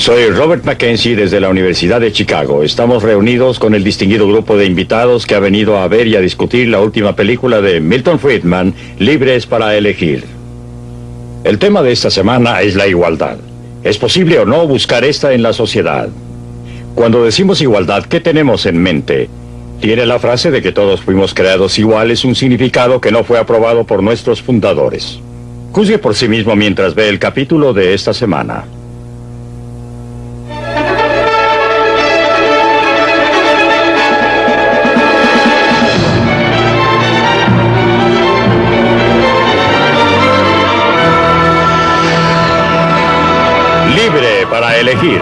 Soy Robert Mackenzie desde la Universidad de Chicago. Estamos reunidos con el distinguido grupo de invitados que ha venido a ver y a discutir la última película de Milton Friedman, Libres para elegir. El tema de esta semana es la igualdad. ¿Es posible o no buscar esta en la sociedad? Cuando decimos igualdad, ¿qué tenemos en mente? Tiene la frase de que todos fuimos creados iguales un significado que no fue aprobado por nuestros fundadores. Juzgue por sí mismo mientras ve el capítulo de esta semana. Elegir.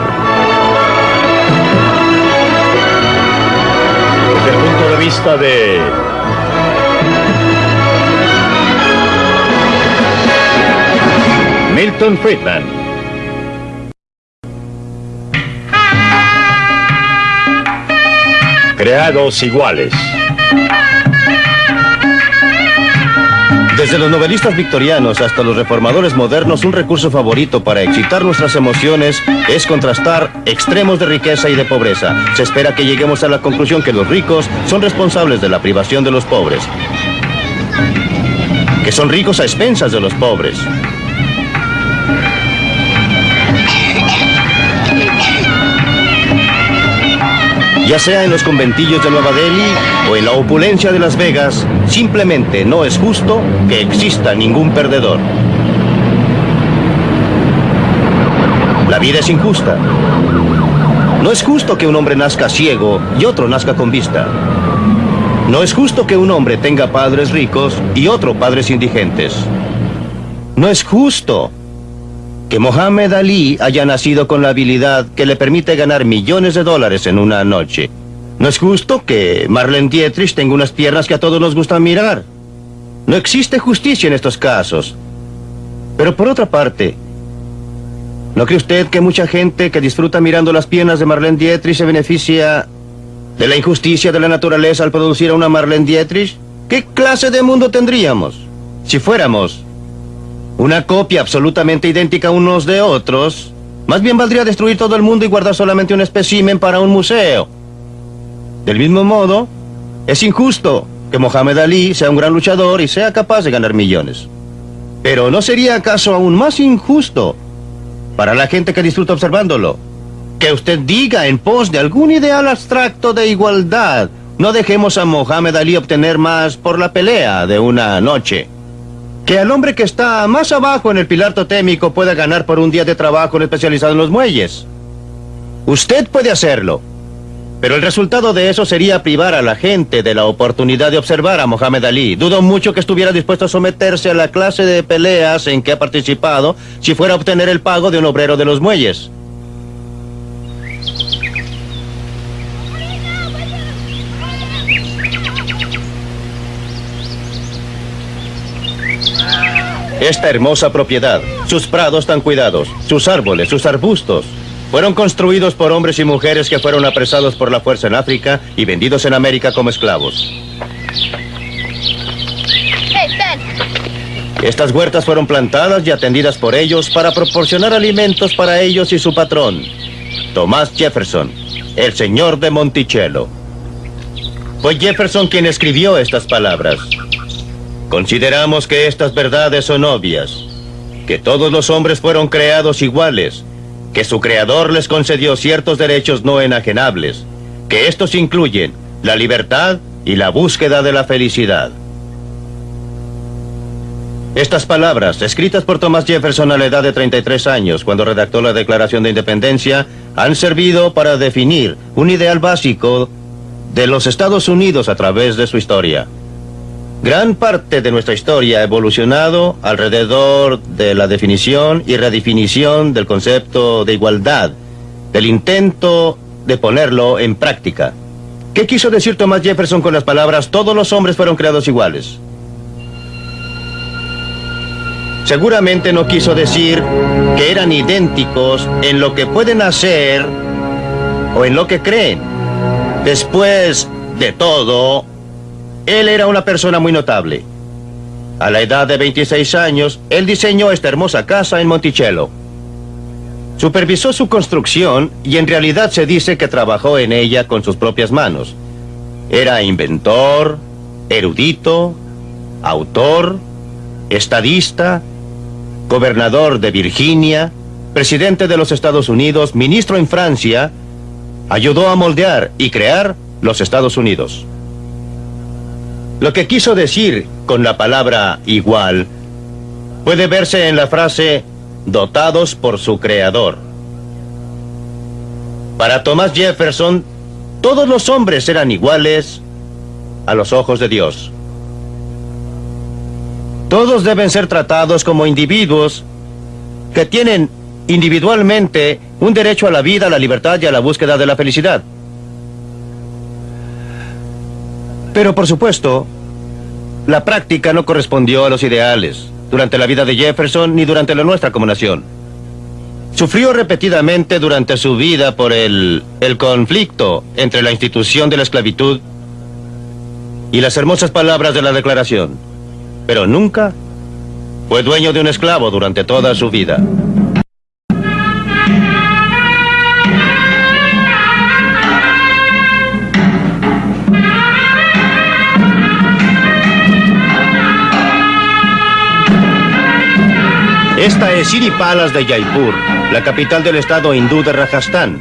Desde el punto de vista de Milton Friedman. Creados iguales. Desde los novelistas victorianos hasta los reformadores modernos, un recurso favorito para excitar nuestras emociones es contrastar extremos de riqueza y de pobreza. Se espera que lleguemos a la conclusión que los ricos son responsables de la privación de los pobres. Que son ricos a expensas de los pobres. Ya sea en los conventillos de Nueva Delhi o en la opulencia de Las Vegas, simplemente no es justo que exista ningún perdedor. La vida es injusta. No es justo que un hombre nazca ciego y otro nazca con vista. No es justo que un hombre tenga padres ricos y otro padres indigentes. No es justo que Mohamed Ali haya nacido con la habilidad que le permite ganar millones de dólares en una noche. No es justo que Marlene Dietrich tenga unas piernas que a todos nos gusta mirar. No existe justicia en estos casos. Pero por otra parte, ¿no cree usted que mucha gente que disfruta mirando las piernas de Marlene Dietrich se beneficia de la injusticia de la naturaleza al producir a una Marlene Dietrich? ¿Qué clase de mundo tendríamos si fuéramos una copia absolutamente idéntica unos de otros, más bien valdría destruir todo el mundo y guardar solamente un espécimen para un museo. Del mismo modo, es injusto que Mohamed Ali sea un gran luchador y sea capaz de ganar millones. Pero ¿no sería acaso aún más injusto para la gente que disfruta observándolo? Que usted diga en pos de algún ideal abstracto de igualdad, no dejemos a Mohamed Ali obtener más por la pelea de una noche que al hombre que está más abajo en el pilar totémico pueda ganar por un día de trabajo especializado en los muelles. Usted puede hacerlo. Pero el resultado de eso sería privar a la gente de la oportunidad de observar a Mohamed Ali. Dudo mucho que estuviera dispuesto a someterse a la clase de peleas en que ha participado si fuera a obtener el pago de un obrero de los muelles. Esta hermosa propiedad, sus prados tan cuidados, sus árboles, sus arbustos, fueron construidos por hombres y mujeres que fueron apresados por la fuerza en África y vendidos en América como esclavos. Estas huertas fueron plantadas y atendidas por ellos para proporcionar alimentos para ellos y su patrón, Thomas Jefferson, el señor de Monticello. Fue Jefferson quien escribió estas palabras. Consideramos que estas verdades son obvias, que todos los hombres fueron creados iguales, que su creador les concedió ciertos derechos no enajenables, que estos incluyen la libertad y la búsqueda de la felicidad. Estas palabras, escritas por Thomas Jefferson a la edad de 33 años, cuando redactó la Declaración de Independencia, han servido para definir un ideal básico de los Estados Unidos a través de su historia. Gran parte de nuestra historia ha evolucionado alrededor de la definición y redefinición del concepto de igualdad, del intento de ponerlo en práctica. ¿Qué quiso decir Thomas Jefferson con las palabras todos los hombres fueron creados iguales? Seguramente no quiso decir que eran idénticos en lo que pueden hacer o en lo que creen. Después de todo, él era una persona muy notable. A la edad de 26 años, él diseñó esta hermosa casa en Monticello. Supervisó su construcción y en realidad se dice que trabajó en ella con sus propias manos. Era inventor, erudito, autor, estadista, gobernador de Virginia, presidente de los Estados Unidos, ministro en Francia, ayudó a moldear y crear los Estados Unidos. Lo que quiso decir con la palabra igual puede verse en la frase dotados por su creador. Para Thomas Jefferson, todos los hombres eran iguales a los ojos de Dios. Todos deben ser tratados como individuos que tienen individualmente un derecho a la vida, a la libertad y a la búsqueda de la felicidad. Pero por supuesto, la práctica no correspondió a los ideales durante la vida de Jefferson ni durante la nuestra como nación. Sufrió repetidamente durante su vida por el, el conflicto entre la institución de la esclavitud y las hermosas palabras de la declaración. Pero nunca fue dueño de un esclavo durante toda su vida. Esta es Siri Palas de Jaipur, la capital del estado hindú de Rajasthan.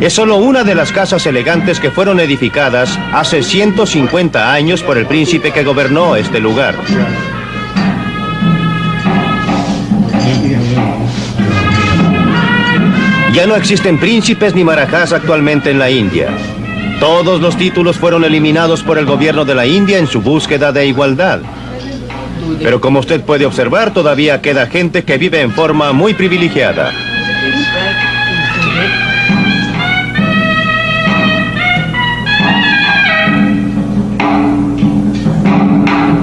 Es solo una de las casas elegantes que fueron edificadas hace 150 años por el príncipe que gobernó este lugar. Ya no existen príncipes ni marajás actualmente en la India. Todos los títulos fueron eliminados por el gobierno de la India en su búsqueda de igualdad. Pero como usted puede observar, todavía queda gente que vive en forma muy privilegiada.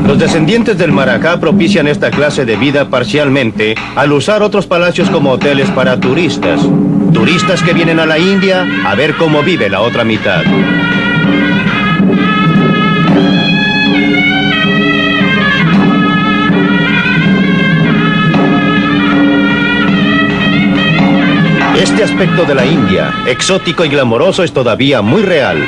Los descendientes del Maracá propician esta clase de vida parcialmente al usar otros palacios como hoteles para turistas. Turistas que vienen a la India a ver cómo vive la otra mitad. Este aspecto de la India, exótico y glamoroso, es todavía muy real.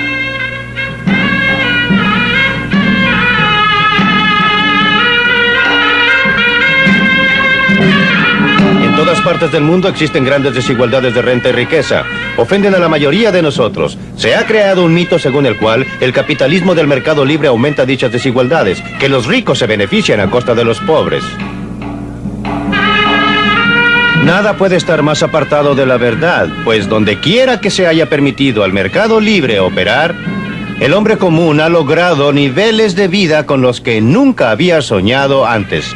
En todas partes del mundo existen grandes desigualdades de renta y riqueza. Ofenden a la mayoría de nosotros. Se ha creado un mito según el cual el capitalismo del mercado libre aumenta dichas desigualdades, que los ricos se benefician a costa de los pobres. Nada puede estar más apartado de la verdad, pues donde quiera que se haya permitido al mercado libre operar, el hombre común ha logrado niveles de vida con los que nunca había soñado antes.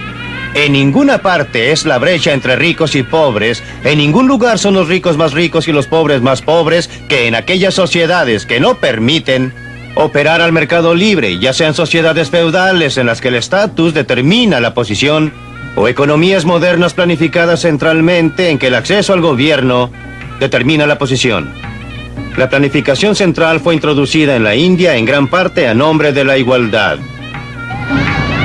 En ninguna parte es la brecha entre ricos y pobres, en ningún lugar son los ricos más ricos y los pobres más pobres que en aquellas sociedades que no permiten operar al mercado libre, ya sean sociedades feudales en las que el estatus determina la posición o economías modernas planificadas centralmente en que el acceso al gobierno determina la posición. La planificación central fue introducida en la India en gran parte a nombre de la igualdad.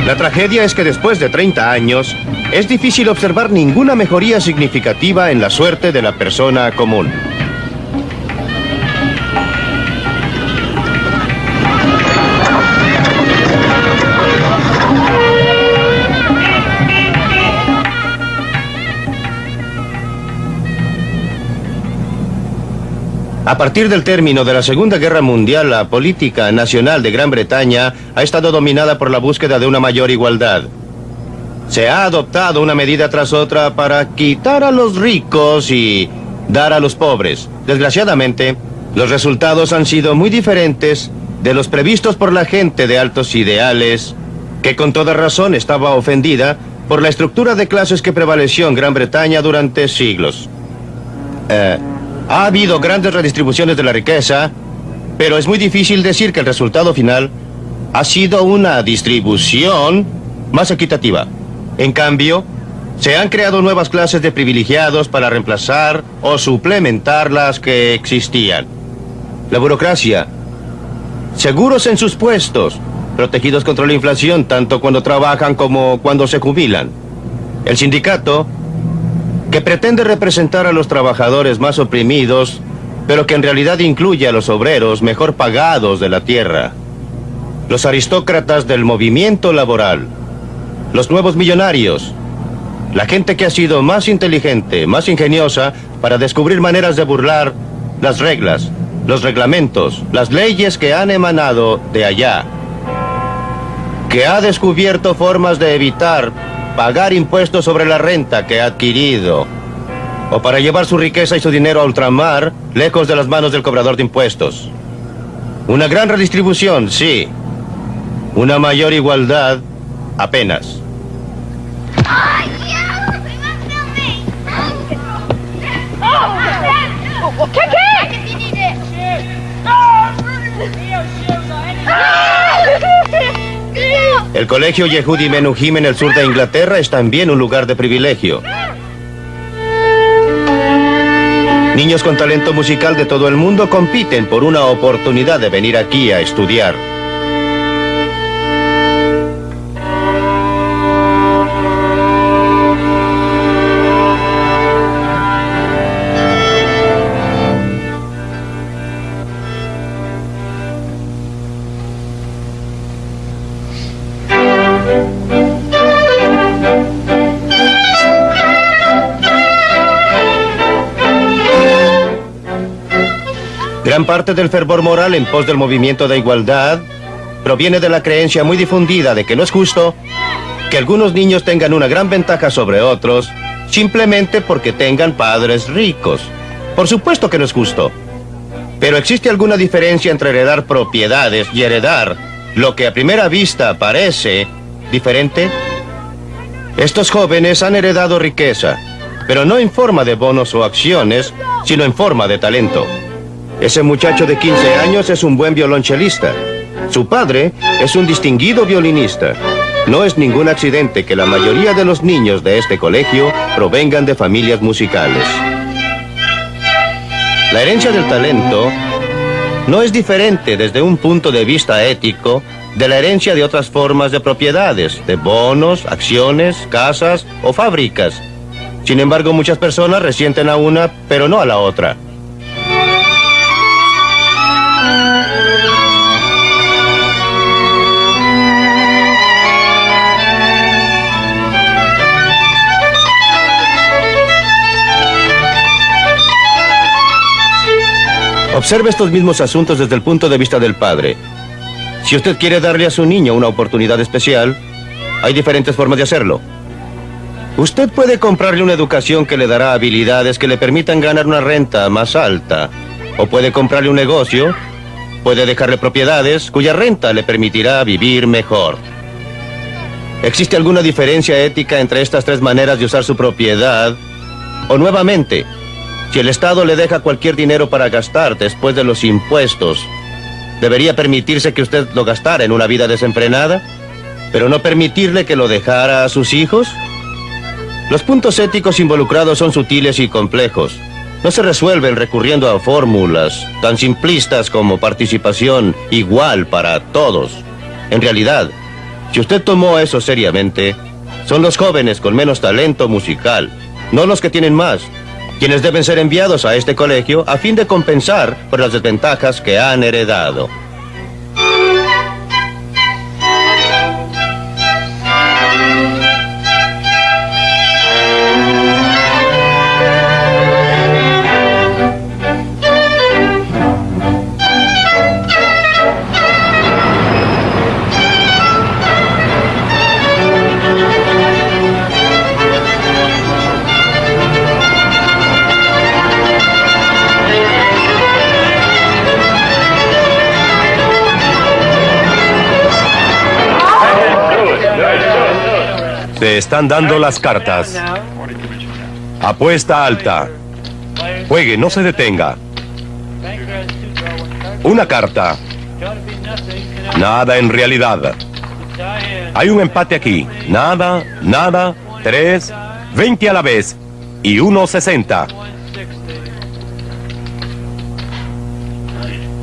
La tragedia es que después de 30 años, es difícil observar ninguna mejoría significativa en la suerte de la persona común. A partir del término de la Segunda Guerra Mundial, la política nacional de Gran Bretaña ha estado dominada por la búsqueda de una mayor igualdad. Se ha adoptado una medida tras otra para quitar a los ricos y dar a los pobres. Desgraciadamente, los resultados han sido muy diferentes de los previstos por la gente de altos ideales, que con toda razón estaba ofendida por la estructura de clases que prevaleció en Gran Bretaña durante siglos. Eh, ha habido grandes redistribuciones de la riqueza, pero es muy difícil decir que el resultado final ha sido una distribución más equitativa. En cambio, se han creado nuevas clases de privilegiados para reemplazar o suplementar las que existían. La burocracia, seguros en sus puestos, protegidos contra la inflación tanto cuando trabajan como cuando se jubilan. El sindicato, que pretende representar a los trabajadores más oprimidos, pero que en realidad incluye a los obreros mejor pagados de la tierra, los aristócratas del movimiento laboral, los nuevos millonarios, la gente que ha sido más inteligente, más ingeniosa para descubrir maneras de burlar las reglas, los reglamentos, las leyes que han emanado de allá, que ha descubierto formas de evitar pagar impuestos sobre la renta que ha adquirido, o para llevar su riqueza y su dinero a ultramar, lejos de las manos del cobrador de impuestos. Una gran redistribución, sí. Una mayor igualdad, apenas. El colegio Yehudi Menuhim en el sur de Inglaterra es también un lugar de privilegio. Niños con talento musical de todo el mundo compiten por una oportunidad de venir aquí a estudiar. Gran parte del fervor moral en pos del movimiento de igualdad proviene de la creencia muy difundida de que no es justo que algunos niños tengan una gran ventaja sobre otros simplemente porque tengan padres ricos. Por supuesto que no es justo. Pero ¿existe alguna diferencia entre heredar propiedades y heredar lo que a primera vista parece diferente? Estos jóvenes han heredado riqueza, pero no en forma de bonos o acciones, sino en forma de talento. Ese muchacho de 15 años es un buen violonchelista. Su padre es un distinguido violinista. No es ningún accidente que la mayoría de los niños de este colegio provengan de familias musicales. La herencia del talento no es diferente desde un punto de vista ético de la herencia de otras formas de propiedades, de bonos, acciones, casas o fábricas. Sin embargo, muchas personas resienten a una, pero no a la otra. Observe estos mismos asuntos desde el punto de vista del padre. Si usted quiere darle a su niño una oportunidad especial, hay diferentes formas de hacerlo. Usted puede comprarle una educación que le dará habilidades que le permitan ganar una renta más alta. O puede comprarle un negocio, puede dejarle propiedades cuya renta le permitirá vivir mejor. ¿Existe alguna diferencia ética entre estas tres maneras de usar su propiedad? O nuevamente, si el Estado le deja cualquier dinero para gastar después de los impuestos, ¿debería permitirse que usted lo gastara en una vida desenfrenada? ¿Pero no permitirle que lo dejara a sus hijos? Los puntos éticos involucrados son sutiles y complejos. No se resuelven recurriendo a fórmulas tan simplistas como participación igual para todos. En realidad, si usted tomó eso seriamente, son los jóvenes con menos talento musical, no los que tienen más, quienes deben ser enviados a este colegio a fin de compensar por las desventajas que han heredado. Te están dando las cartas. Apuesta alta. Juegue, no se detenga. Una carta. Nada en realidad. Hay un empate aquí. Nada, nada, tres, veinte a la vez y uno sesenta.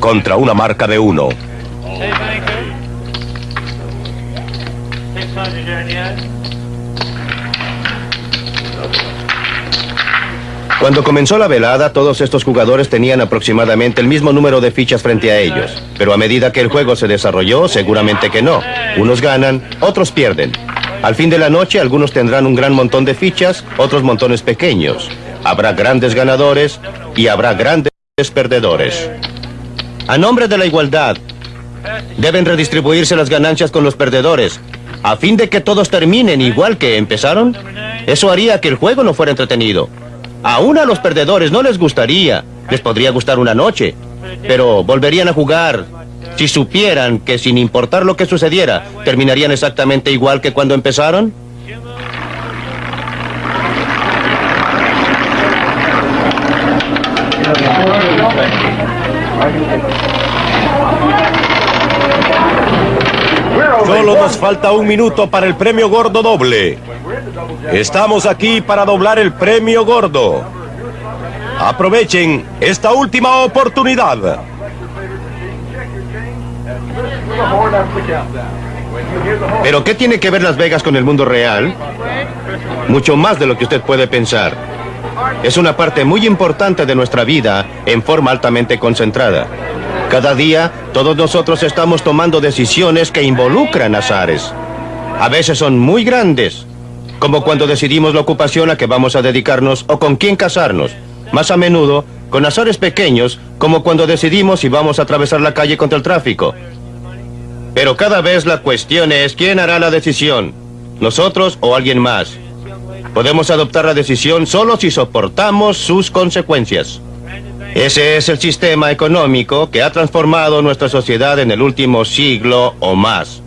Contra una marca de uno. Cuando comenzó la velada, todos estos jugadores tenían aproximadamente el mismo número de fichas frente a ellos. Pero a medida que el juego se desarrolló, seguramente que no. Unos ganan, otros pierden. Al fin de la noche, algunos tendrán un gran montón de fichas, otros montones pequeños. Habrá grandes ganadores y habrá grandes perdedores. A nombre de la igualdad, deben redistribuirse las ganancias con los perdedores, a fin de que todos terminen igual que empezaron. Eso haría que el juego no fuera entretenido. Aún a los perdedores no les gustaría. Les podría gustar una noche, pero volverían a jugar si supieran que sin importar lo que sucediera, terminarían exactamente igual que cuando empezaron. Solo nos falta un minuto para el premio gordo doble. Estamos aquí para doblar el premio gordo. Aprovechen esta última oportunidad. ¿Pero qué tiene que ver Las Vegas con el mundo real? Mucho más de lo que usted puede pensar. Es una parte muy importante de nuestra vida en forma altamente concentrada. Cada día, todos nosotros estamos tomando decisiones que involucran azares. A veces son muy grandes, como cuando decidimos la ocupación a que vamos a dedicarnos o con quién casarnos. Más a menudo, con azares pequeños, como cuando decidimos si vamos a atravesar la calle contra el tráfico. Pero cada vez la cuestión es quién hará la decisión, nosotros o alguien más. Podemos adoptar la decisión solo si soportamos sus consecuencias. Ese es el sistema económico que ha transformado nuestra sociedad en el último siglo o más.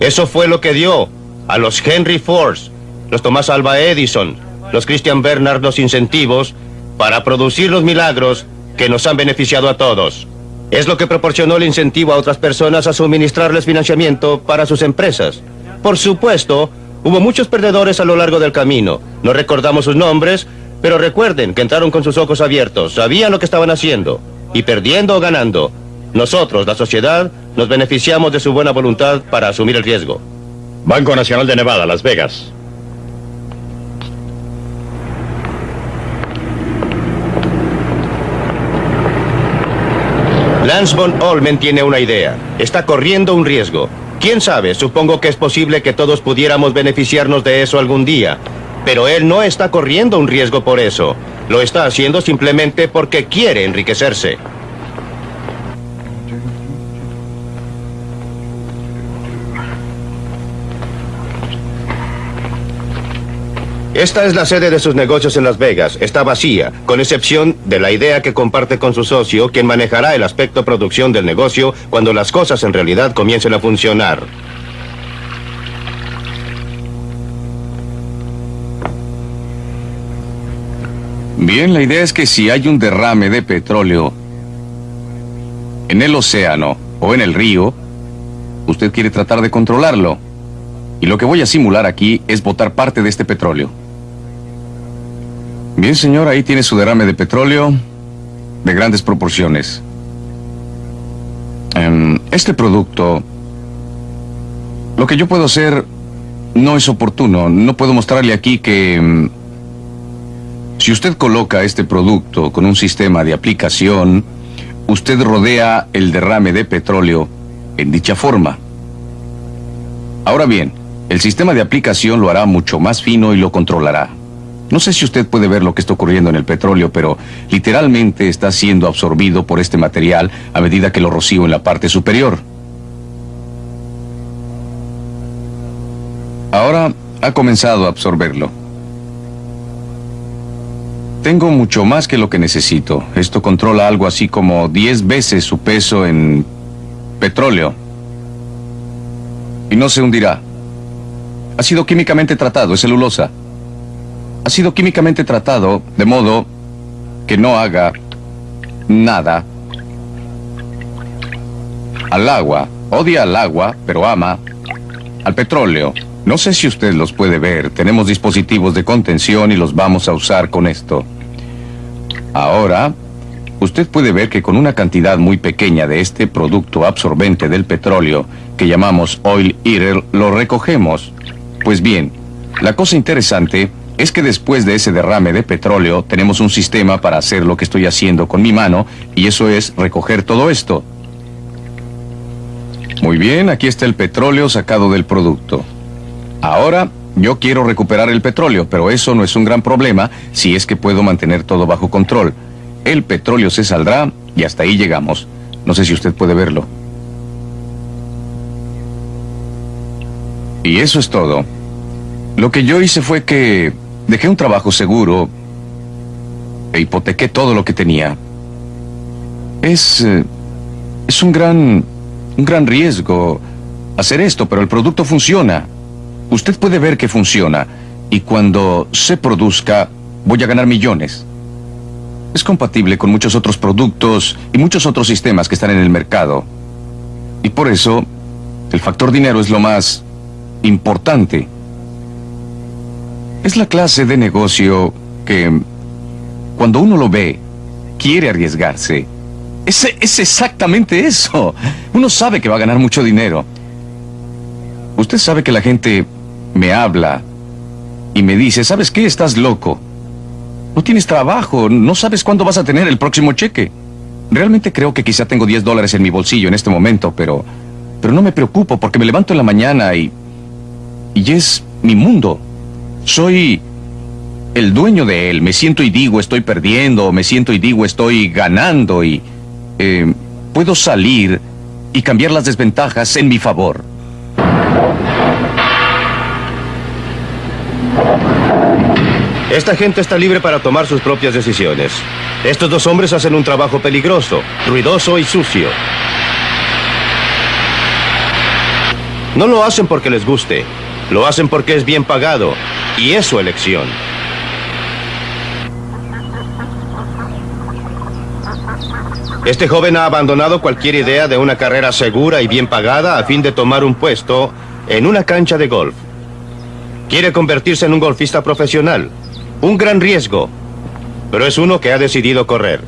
Eso fue lo que dio a los Henry Fords, los Tomás Alba Edison, los Christian Bernard los incentivos para producir los milagros que nos han beneficiado a todos. Es lo que proporcionó el incentivo a otras personas a suministrarles financiamiento para sus empresas. Por supuesto, hubo muchos perdedores a lo largo del camino. No recordamos sus nombres, pero recuerden que entraron con sus ojos abiertos, sabían lo que estaban haciendo, y perdiendo o ganando, nosotros, la sociedad, nos beneficiamos de su buena voluntad para asumir el riesgo. Banco Nacional de Nevada, Las Vegas. Lance von Olmen tiene una idea. Está corriendo un riesgo. ¿Quién sabe? Supongo que es posible que todos pudiéramos beneficiarnos de eso algún día. Pero él no está corriendo un riesgo por eso. Lo está haciendo simplemente porque quiere enriquecerse. Esta es la sede de sus negocios en Las Vegas. Está vacía, con excepción de la idea que comparte con su socio, quien manejará el aspecto producción del negocio cuando las cosas en realidad comiencen a funcionar. Bien, la idea es que si hay un derrame de petróleo en el océano o en el río, usted quiere tratar de controlarlo. Y lo que voy a simular aquí es botar parte de este petróleo. Bien, señor, ahí tiene su derrame de petróleo de grandes proporciones. Em, este producto, lo que yo puedo hacer no es oportuno. No puedo mostrarle aquí que... si usted coloca este producto con un sistema de aplicación, usted rodea el derrame de petróleo en dicha forma. Ahora bien, el sistema de aplicación lo hará mucho más fino y lo controlará. No sé si usted puede ver lo que está ocurriendo en el petróleo, pero literalmente está siendo absorbido por este material a medida que lo rocío en la parte superior. Ahora ha comenzado a absorberlo. Tengo mucho más que lo que necesito. Esto controla algo así como 10 veces su peso en petróleo. Y no se hundirá. Ha sido químicamente tratado, es celulosa. Ha sido químicamente tratado de modo que no haga nada al agua. Odia al agua, pero ama al petróleo. No sé si usted los puede ver. Tenemos dispositivos de contención y los vamos a usar con esto. Ahora, usted puede ver que con una cantidad muy pequeña de este producto absorbente del petróleo, que llamamos oil eater, lo recogemos. Pues bien, la cosa interesante es que después de ese derrame de petróleo tenemos un sistema para hacer lo que estoy haciendo con mi mano y eso es recoger todo esto. Muy bien, aquí está el petróleo sacado del producto. Ahora, yo quiero recuperar el petróleo, pero eso no es un gran problema si es que puedo mantener todo bajo control. El petróleo se saldrá y hasta ahí llegamos. No sé si usted puede verlo. Y eso es todo. Lo que yo hice fue que dejé un trabajo seguro e hipotequé todo lo que tenía. Es... Eh, es un gran... un gran riesgo hacer esto, pero el producto funciona. Usted puede ver que funciona. Y cuando se produzca, voy a ganar millones. Es compatible con muchos otros productos y muchos otros sistemas que están en el mercado. Y por eso, el factor dinero es lo más importante. Es la clase de negocio que, cuando uno lo ve, quiere arriesgarse. Es, es exactamente eso. Uno sabe que va a ganar mucho dinero. Usted sabe que la gente me habla y me dice, ¿sabes qué? Estás loco. No tienes trabajo, no sabes cuándo vas a tener el próximo cheque. Realmente creo que quizá tengo 10 dólares en mi bolsillo en este momento, pero... Pero no me preocupo porque me levanto en la mañana y y es mi mundo. Soy el dueño de él. Me siento y digo estoy perdiendo, me siento y digo estoy ganando y eh, puedo salir y cambiar las desventajas en mi favor. Esta gente está libre para tomar sus propias decisiones. Estos dos hombres hacen un trabajo peligroso, ruidoso y sucio. No lo hacen porque les guste. Lo hacen porque es bien pagado y es su elección. Este joven ha abandonado cualquier idea de una carrera segura y bien pagada a fin de tomar un puesto en una cancha de golf. Quiere convertirse en un golfista profesional. Un gran riesgo, pero es uno que ha decidido correr.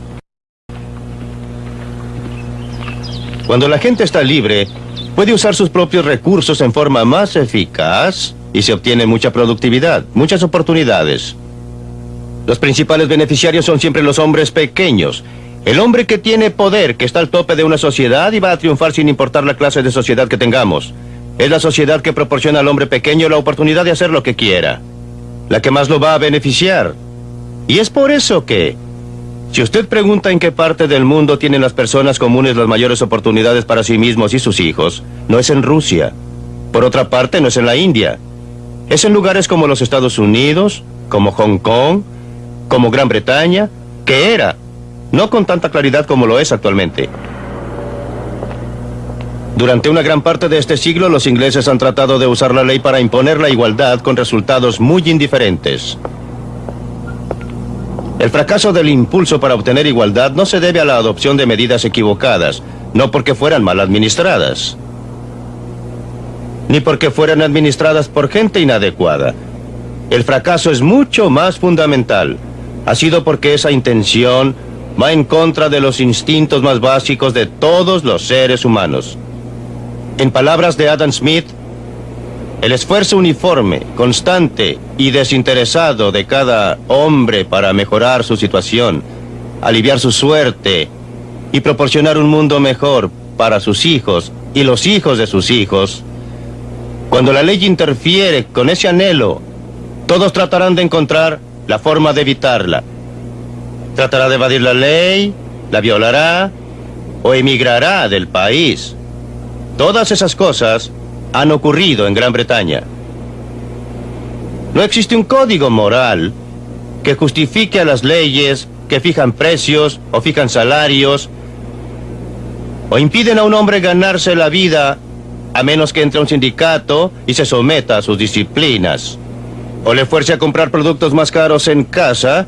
Cuando la gente está libre, puede usar sus propios recursos en forma más eficaz y se obtiene mucha productividad, muchas oportunidades. Los principales beneficiarios son siempre los hombres pequeños. El hombre que tiene poder, que está al tope de una sociedad y va a triunfar sin importar la clase de sociedad que tengamos. Es la sociedad que proporciona al hombre pequeño la oportunidad de hacer lo que quiera. La que más lo va a beneficiar. Y es por eso que, si usted pregunta en qué parte del mundo tienen las personas comunes las mayores oportunidades para sí mismos y sus hijos, no es en Rusia. Por otra parte, no es en la India. Es en lugares como los Estados Unidos, como Hong Kong, como Gran Bretaña, que era, no con tanta claridad como lo es actualmente. Durante una gran parte de este siglo, los ingleses han tratado de usar la ley para imponer la igualdad con resultados muy indiferentes. El fracaso del impulso para obtener igualdad no se debe a la adopción de medidas equivocadas, no porque fueran mal administradas, ni porque fueran administradas por gente inadecuada. El fracaso es mucho más fundamental. Ha sido porque esa intención va en contra de los instintos más básicos de todos los seres humanos. En palabras de Adam Smith, el esfuerzo uniforme, constante y desinteresado de cada hombre para mejorar su situación, aliviar su suerte y proporcionar un mundo mejor para sus hijos y los hijos de sus hijos, cuando la ley interfiere con ese anhelo, todos tratarán de encontrar la forma de evitarla. Tratará de evadir la ley, la violará o emigrará del país. Todas esas cosas han ocurrido en Gran Bretaña. No existe un código moral que justifique a las leyes que fijan precios o fijan salarios o impiden a un hombre ganarse la vida a menos que entre a un sindicato y se someta a sus disciplinas. O le fuerce a comprar productos más caros en casa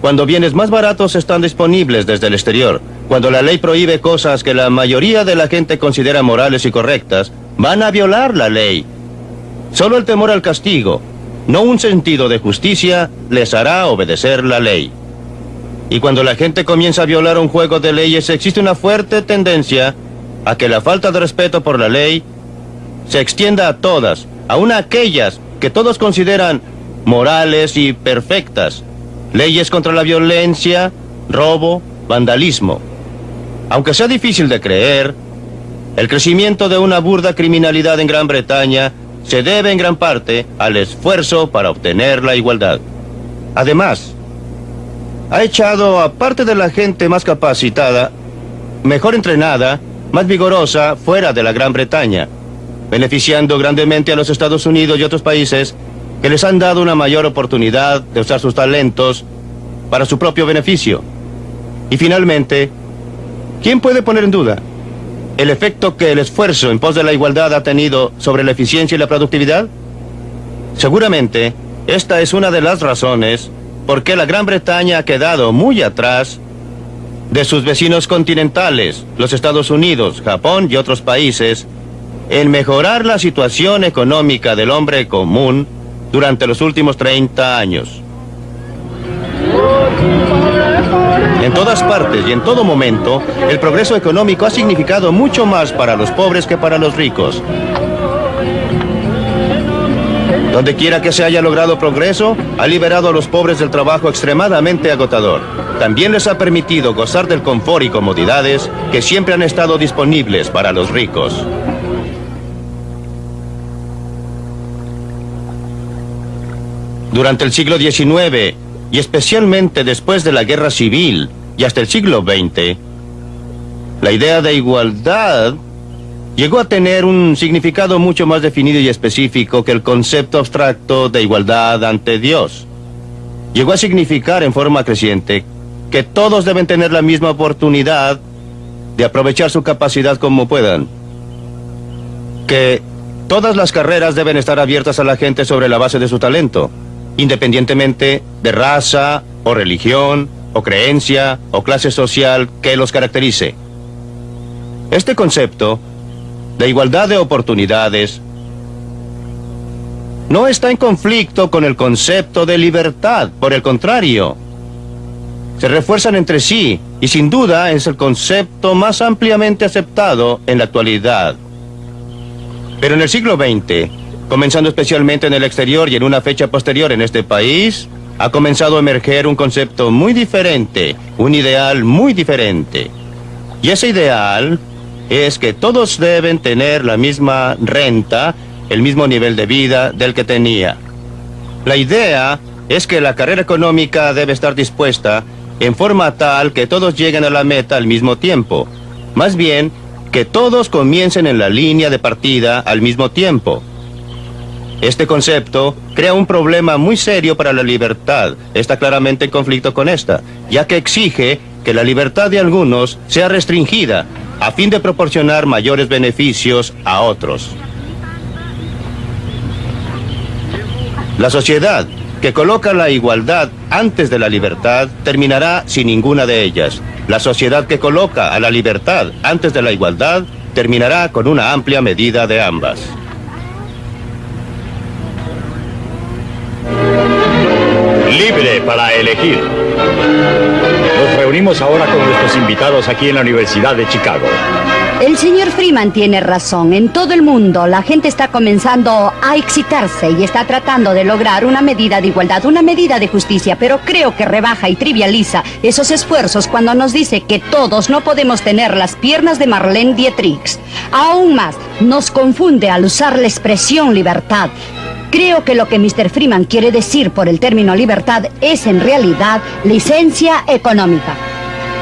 cuando bienes más baratos están disponibles desde el exterior. Cuando la ley prohíbe cosas que la mayoría de la gente considera morales y correctas, van a violar la ley. Solo el temor al castigo, no un sentido de justicia, les hará obedecer la ley. Y cuando la gente comienza a violar un juego de leyes, existe una fuerte tendencia a que la falta de respeto por la ley se extienda a todas, aun a aquellas que todos consideran morales y perfectas. Leyes contra la violencia, robo, vandalismo. Aunque sea difícil de creer, el crecimiento de una burda criminalidad en Gran Bretaña se debe en gran parte al esfuerzo para obtener la igualdad. Además, ha echado a parte de la gente más capacitada, mejor entrenada, más vigorosa fuera de la Gran Bretaña, beneficiando grandemente a los Estados Unidos y otros países que les han dado una mayor oportunidad de usar sus talentos para su propio beneficio. Y finalmente, ¿quién puede poner en duda el efecto que el esfuerzo en pos de la igualdad ha tenido sobre la eficiencia y la productividad? Seguramente, esta es una de las razones por qué la Gran Bretaña ha quedado muy atrás de sus vecinos continentales, los Estados Unidos, Japón y otros países, en mejorar la situación económica del hombre común durante los últimos 30 años. En todas partes y en todo momento, el progreso económico ha significado mucho más para los pobres que para los ricos. Donde quiera que se haya logrado progreso, ha liberado a los pobres del trabajo extremadamente agotador. También les ha permitido gozar del confort y comodidades que siempre han estado disponibles para los ricos. Durante el siglo XIX, y especialmente después de la Guerra Civil y hasta el siglo XX, la idea de igualdad llegó a tener un significado mucho más definido y específico que el concepto abstracto de igualdad ante Dios. Llegó a significar en forma creciente que todos deben tener la misma oportunidad de aprovechar su capacidad como puedan. Que todas las carreras deben estar abiertas a la gente sobre la base de su talento independientemente de raza o religión o creencia o clase social que los caracterice. Este concepto de igualdad de oportunidades no está en conflicto con el concepto de libertad, por el contrario. Se refuerzan entre sí y sin duda es el concepto más ampliamente aceptado en la actualidad. Pero en el siglo XX, comenzando especialmente en el exterior y en una fecha posterior en este país, ha comenzado a emerger un concepto muy diferente, un ideal muy diferente. Y ese ideal es que todos deben tener la misma renta, el mismo nivel de vida del que tenía. La idea es que la carrera económica debe estar dispuesta en forma tal que todos lleguen a la meta al mismo tiempo. Más bien, que todos comiencen en la línea de partida al mismo tiempo. Este concepto crea un problema muy serio para la libertad. Está claramente en conflicto con esta, ya que exige que la libertad de algunos sea restringida a fin de proporcionar mayores beneficios a otros. La sociedad que coloca la igualdad antes de la libertad terminará sin ninguna de ellas. La sociedad que coloca a la libertad antes de la igualdad terminará con una amplia medida de ambas. Libre para elegir. Nos reunimos ahora con nuestros invitados aquí en la Universidad de Chicago. El señor Freeman tiene razón. En todo el mundo la gente está comenzando a excitarse y está tratando de lograr una medida de igualdad, una medida de justicia, pero creo que rebaja y trivializa esos esfuerzos cuando nos dice que todos no podemos tener las piernas de Marlene Dietrich. Aún más, nos confunde al usar la expresión libertad. Creo que lo que Mr. Freeman quiere decir por el término libertad es en realidad licencia económica.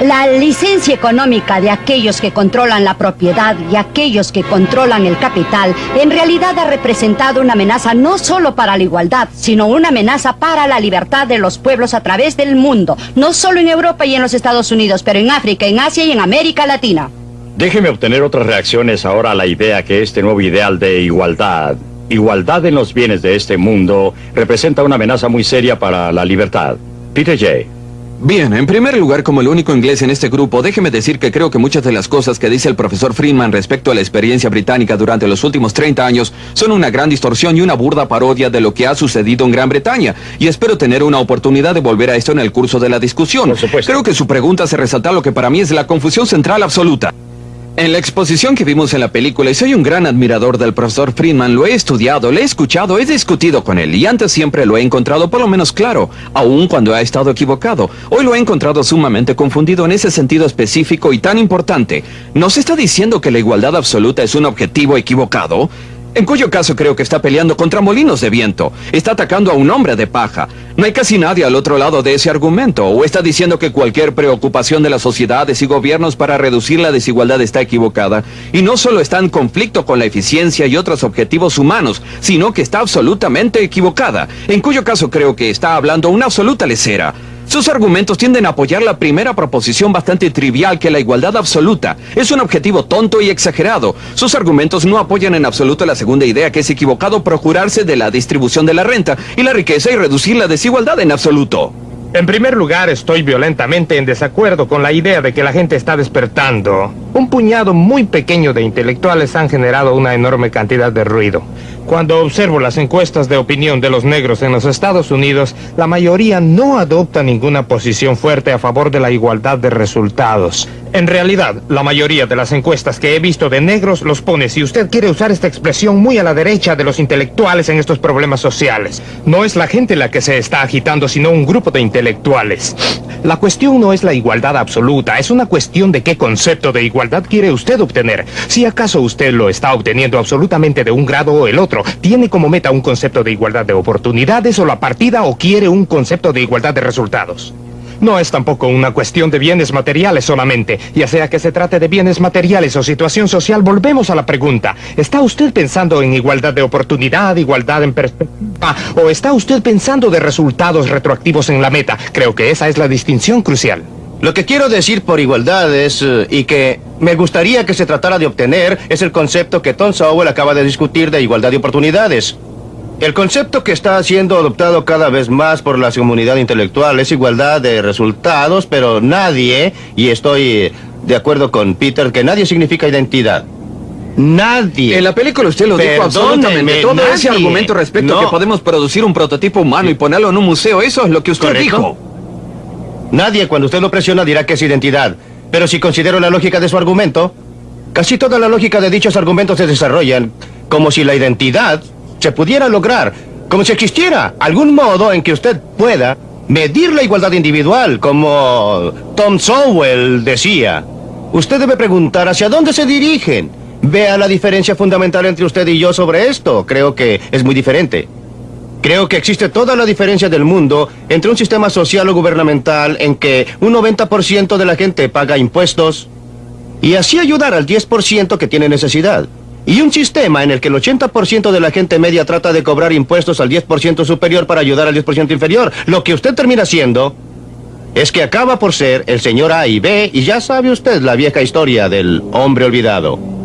La licencia económica de aquellos que controlan la propiedad y aquellos que controlan el capital en realidad ha representado una amenaza no solo para la igualdad, sino una amenaza para la libertad de los pueblos a través del mundo, no solo en Europa y en los Estados Unidos, pero en África, en Asia y en América Latina. Déjeme obtener otras reacciones ahora a la idea que este nuevo ideal de igualdad igualdad en los bienes de este mundo representa una amenaza muy seria para la libertad. Peter J. Bien, en primer lugar, como el único inglés en este grupo, déjeme decir que creo que muchas de las cosas que dice el profesor Friedman respecto a la experiencia británica durante los últimos 30 años son una gran distorsión y una burda parodia de lo que ha sucedido en Gran Bretaña. Y espero tener una oportunidad de volver a esto en el curso de la discusión. Por supuesto. Creo que su pregunta se resalta lo que para mí es la confusión central absoluta. En la exposición que vimos en la película, y soy un gran admirador del profesor Friedman, lo he estudiado, lo he escuchado, he discutido con él, y antes siempre lo he encontrado por lo menos claro, aun cuando ha estado equivocado. Hoy lo he encontrado sumamente confundido en ese sentido específico y tan importante. ¿Nos está diciendo que la igualdad absoluta es un objetivo equivocado? En cuyo caso creo que está peleando contra molinos de viento. Está atacando a un hombre de paja. No hay casi nadie al otro lado de ese argumento. O está diciendo que cualquier preocupación de las sociedades y gobiernos para reducir la desigualdad está equivocada. Y no solo está en conflicto con la eficiencia y otros objetivos humanos, sino que está absolutamente equivocada. En cuyo caso creo que está hablando una absoluta lecera. Sus argumentos tienden a apoyar la primera proposición bastante trivial que la igualdad absoluta es un objetivo tonto y exagerado. Sus argumentos no apoyan en absoluto la segunda idea que es equivocado procurarse de la distribución de la renta y la riqueza y reducir la desigualdad en absoluto. En primer lugar, estoy violentamente en desacuerdo con la idea de que la gente está despertando. Un puñado muy pequeño de intelectuales han generado una enorme cantidad de ruido. Cuando observo las encuestas de opinión de los negros en los Estados Unidos, la mayoría no adopta ninguna posición fuerte a favor de la igualdad de resultados. En realidad, la mayoría de las encuestas que he visto de negros los pone, si usted quiere usar esta expresión, muy a la derecha de los intelectuales en estos problemas sociales. No es la gente la que se está agitando, sino un grupo de intelectuales. La cuestión no es la igualdad absoluta, es una cuestión de qué concepto de igualdad quiere usted obtener. Si acaso usted lo está obteniendo absolutamente de un grado o el otro, tiene como meta un concepto de igualdad de oportunidades o la partida o quiere un concepto de igualdad de resultados. No es tampoco una cuestión de bienes materiales solamente. Ya sea que se trate de bienes materiales o situación social, volvemos a la pregunta. ¿Está usted pensando en igualdad de oportunidad, igualdad en perspectiva? ¿O está usted pensando de resultados retroactivos en la meta? Creo que esa es la distinción crucial. Lo que quiero decir por igualdad es, eh, y que me gustaría que se tratara de obtener, es el concepto que Tom Sowell acaba de discutir de igualdad de oportunidades. El concepto que está siendo adoptado cada vez más por la comunidad intelectual es igualdad de resultados, pero nadie, y estoy de acuerdo con Peter, que nadie significa identidad. Nadie. En la película usted lo dijo absolutamente. Todo nadie. ese argumento respecto No. a que podemos producir un prototipo humano y ponerlo en un museo, eso es lo que usted ¿Correcto? dijo. Nadie cuando usted lo presiona dirá que es identidad. Pero si considero la lógica de su argumento, casi toda la lógica de dichos argumentos se desarrollan como si la identidad se pudiera lograr, como si existiera algún modo en que usted pueda medir la igualdad individual, como Tom Sowell decía. Usted debe preguntar hacia dónde se dirigen. Vea la diferencia fundamental entre usted y yo sobre esto. Creo que es muy diferente. Creo que existe toda la diferencia del mundo entre un sistema social o gubernamental en que un 90% de la gente paga impuestos y así ayudar al 10% que tiene necesidad. Y un sistema en el que el 80% de la gente media trata de cobrar impuestos al 10% superior para ayudar al 10% inferior. Lo que usted termina siendo es que acaba por ser el señor A y B y ya sabe usted la vieja historia del hombre olvidado.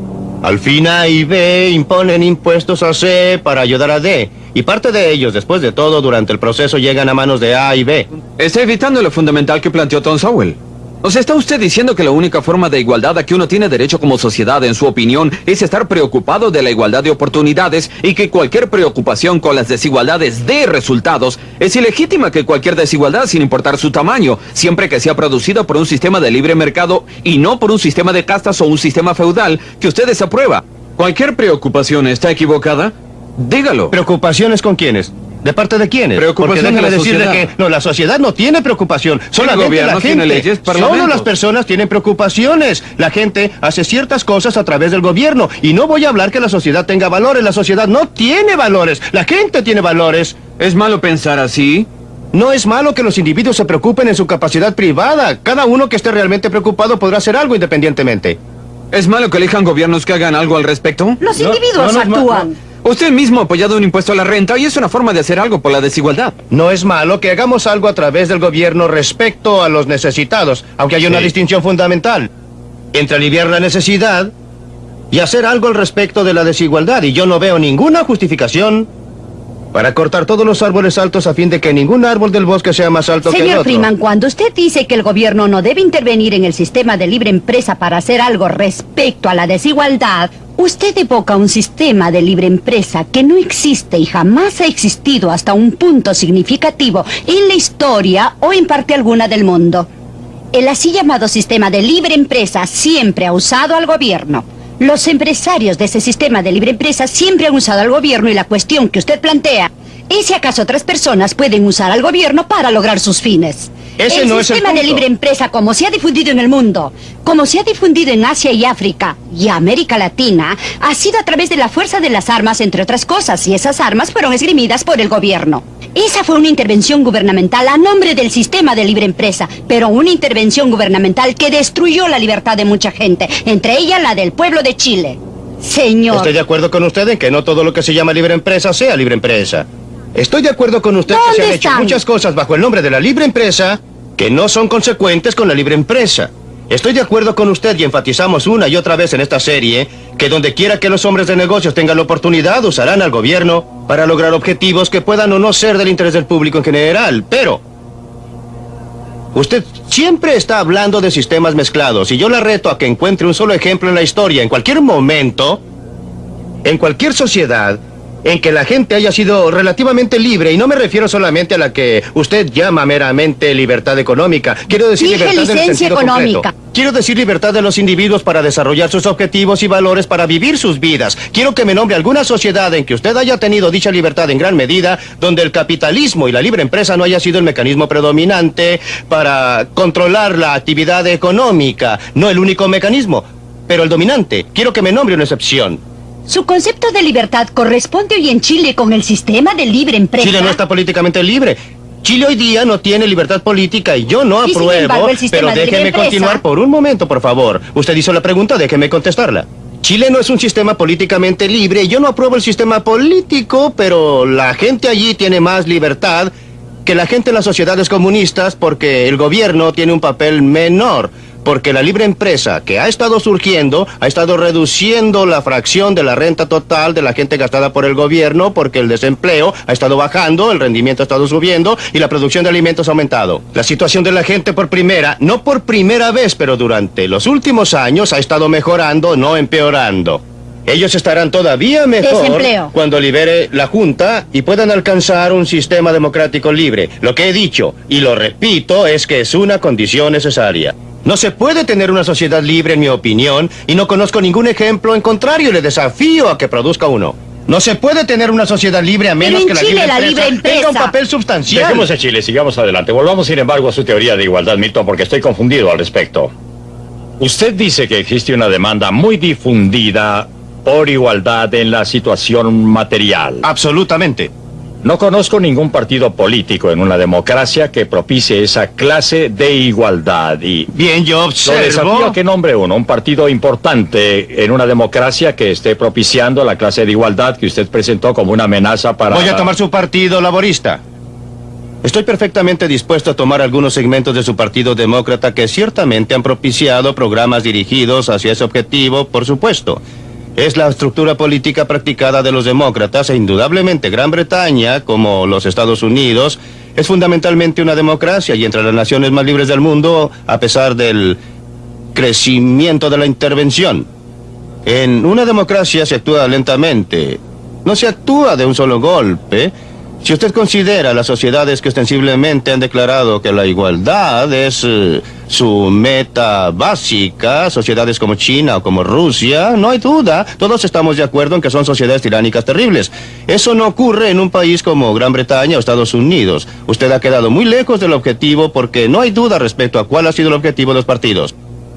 Al fin A y B imponen impuestos a C para ayudar a D. Y parte de ellos, después de todo, durante el proceso llegan a manos de A y B. Está evitando lo fundamental que planteó Tom Sowell. O sea, ¿está usted diciendo que la única forma de igualdad a que uno tiene derecho como sociedad, en su opinión, es estar preocupado de la igualdad de oportunidades y que cualquier preocupación con las desigualdades de resultados es ilegítima que cualquier desigualdad, sin importar su tamaño, siempre que sea producida por un sistema de libre mercado y no por un sistema de castas o un sistema feudal que usted desaprueba? ¿Cualquier preocupación está equivocada? Dígalo. ¿Preocupaciones con quiénes? ¿De parte de quiénes? Preocupación Porque de la déjeme decirle sociedad. que no, la sociedad no tiene preocupación. Solamente gobierno la tiene gente. leyes, Solo las personas tienen preocupaciones. La gente hace ciertas cosas a través del gobierno. Y no voy a hablar que la sociedad tenga valores. La sociedad no tiene valores. La gente tiene valores. ¿Es malo pensar así? No es malo que los individuos se preocupen en su capacidad privada. Cada uno que esté realmente preocupado podrá hacer algo independientemente. ¿Es malo que elijan gobiernos que hagan algo al respecto? Los No, individuos no, no actúan. Usted mismo ha apoyado un impuesto a la renta y es una forma de hacer algo por la desigualdad. No es malo que hagamos algo a través del gobierno respecto a los necesitados, aunque hay una Sí. distinción fundamental entre aliviar la necesidad y hacer algo al respecto de la desigualdad. Y yo no veo ninguna justificación para cortar todos los árboles altos a fin de que ningún árbol del bosque sea más alto que el Señor otro. Freeman, cuando usted dice que el gobierno no debe intervenir en el sistema de libre empresa para hacer algo respecto a la desigualdad, usted evoca un sistema de libre empresa que no existe y jamás ha existido hasta un punto significativo en la historia o en parte alguna del mundo. El así llamado sistema de libre empresa siempre ha usado al gobierno. Los empresarios de ese sistema de libre empresa siempre han usado al gobierno y la cuestión que usted plantea es si acaso otras personas pueden usar al gobierno para lograr sus fines. Ese el no es el sistema de libre empresa, como se ha difundido en el mundo, como se ha difundido en Asia y África y América Latina, ha sido a través de la fuerza de las armas, entre otras cosas, y esas armas fueron esgrimidas por el gobierno. Esa fue una intervención gubernamental a nombre del sistema de libre empresa, pero una intervención gubernamental que destruyó la libertad de mucha gente, entre ellas la del pueblo de Chile. Señor. Estoy de acuerdo con usted en que no todo lo que se llama libre empresa sea libre empresa. Estoy de acuerdo con usted que se ¿Dónde han hecho están? muchas cosas bajo el nombre de la libre empresa que no son consecuentes con la libre empresa. Estoy de acuerdo con usted y enfatizamos una y otra vez en esta serie que donde quiera que los hombres de negocios tengan la oportunidad usarán al gobierno para lograr objetivos que puedan o no ser del interés del público en general. Pero Usted siempre está hablando de sistemas mezclados y yo la reto a que encuentre un solo ejemplo en la historia, en cualquier momento, en cualquier sociedad, en que la gente haya sido relativamente libre, y no me refiero solamente a la que usted llama meramente libertad económica, quiero decir Dije libertad en el licencia sentido económica. concreto. Quiero decir libertad de los individuos para desarrollar sus objetivos y valores para vivir sus vidas. Quiero que me nombre alguna sociedad en que usted haya tenido dicha libertad en gran medida, donde el capitalismo y la libre empresa no haya sido el mecanismo predominante para controlar la actividad económica, no el único mecanismo, pero el dominante. Quiero que me nombre una excepción. Su concepto de libertad corresponde hoy en Chile con el sistema de libre empresa. Chile no está políticamente libre. Chile hoy día no tiene libertad política y yo no Y apruebo, embargo, pero déjeme empresa- continuar por un momento, por favor. Usted hizo la pregunta, déjeme contestarla. Chile no es un sistema políticamente libre y yo no apruebo el sistema político, pero la gente allí tiene más libertad que la gente en las sociedades comunistas porque el gobierno tiene un papel menor. Porque la libre empresa que ha estado surgiendo ha estado reduciendo la fracción de la renta total de la gente gastada por el gobierno porque el desempleo ha estado bajando, el rendimiento ha estado subiendo y la producción de alimentos ha aumentado. La situación de la gente por primera, no por primera vez, pero durante los últimos años ha estado mejorando, no empeorando. Ellos estarán todavía mejor Desempleo. cuando libere la Junta y puedan alcanzar un sistema democrático libre. Lo que he dicho, y lo repito, es que es una condición necesaria. No se puede tener una sociedad libre, en mi opinión, y no conozco ningún ejemplo en contrario. Le desafío a que produzca uno. No se puede tener una sociedad libre a menos en que la, Chile libre, la empresa libre empresa- tenga un papel sustancial. Dejemos a Chile, sigamos adelante. Volvamos, sin embargo, a su teoría de igualdad, Milton, porque estoy confundido al respecto. Usted dice que existe una demanda muy difundida por igualdad en la situación material. Absolutamente. No conozco ningún partido político en una democracia que propicie esa clase de igualdad y... Bien, yo Lo desafío observo. a que nombre uno, un partido importante en una democracia que esté propiciando la clase de igualdad que usted presentó como una amenaza para... Voy a tomar su partido laborista. Estoy perfectamente dispuesto a tomar algunos segmentos de su partido demócrata que ciertamente han propiciado programas dirigidos hacia ese objetivo, por supuesto. Es la estructura política practicada de los demócratas e indudablemente Gran Bretaña, como los Estados Unidos, es fundamentalmente una democracia y entre las naciones más libres del mundo, a pesar del crecimiento de la intervención. En una democracia se actúa lentamente. No se actúa de un solo golpe. Si usted considera las sociedades que ostensiblemente han declarado que la igualdad es eh, su meta básica, sociedades como China o como Rusia, no hay duda, todos estamos de acuerdo en que son sociedades tiránicas terribles. Eso no ocurre en un país como Gran Bretaña o Estados Unidos. Usted ha quedado muy lejos del objetivo porque no hay duda respecto a cuál ha sido el objetivo de los partidos.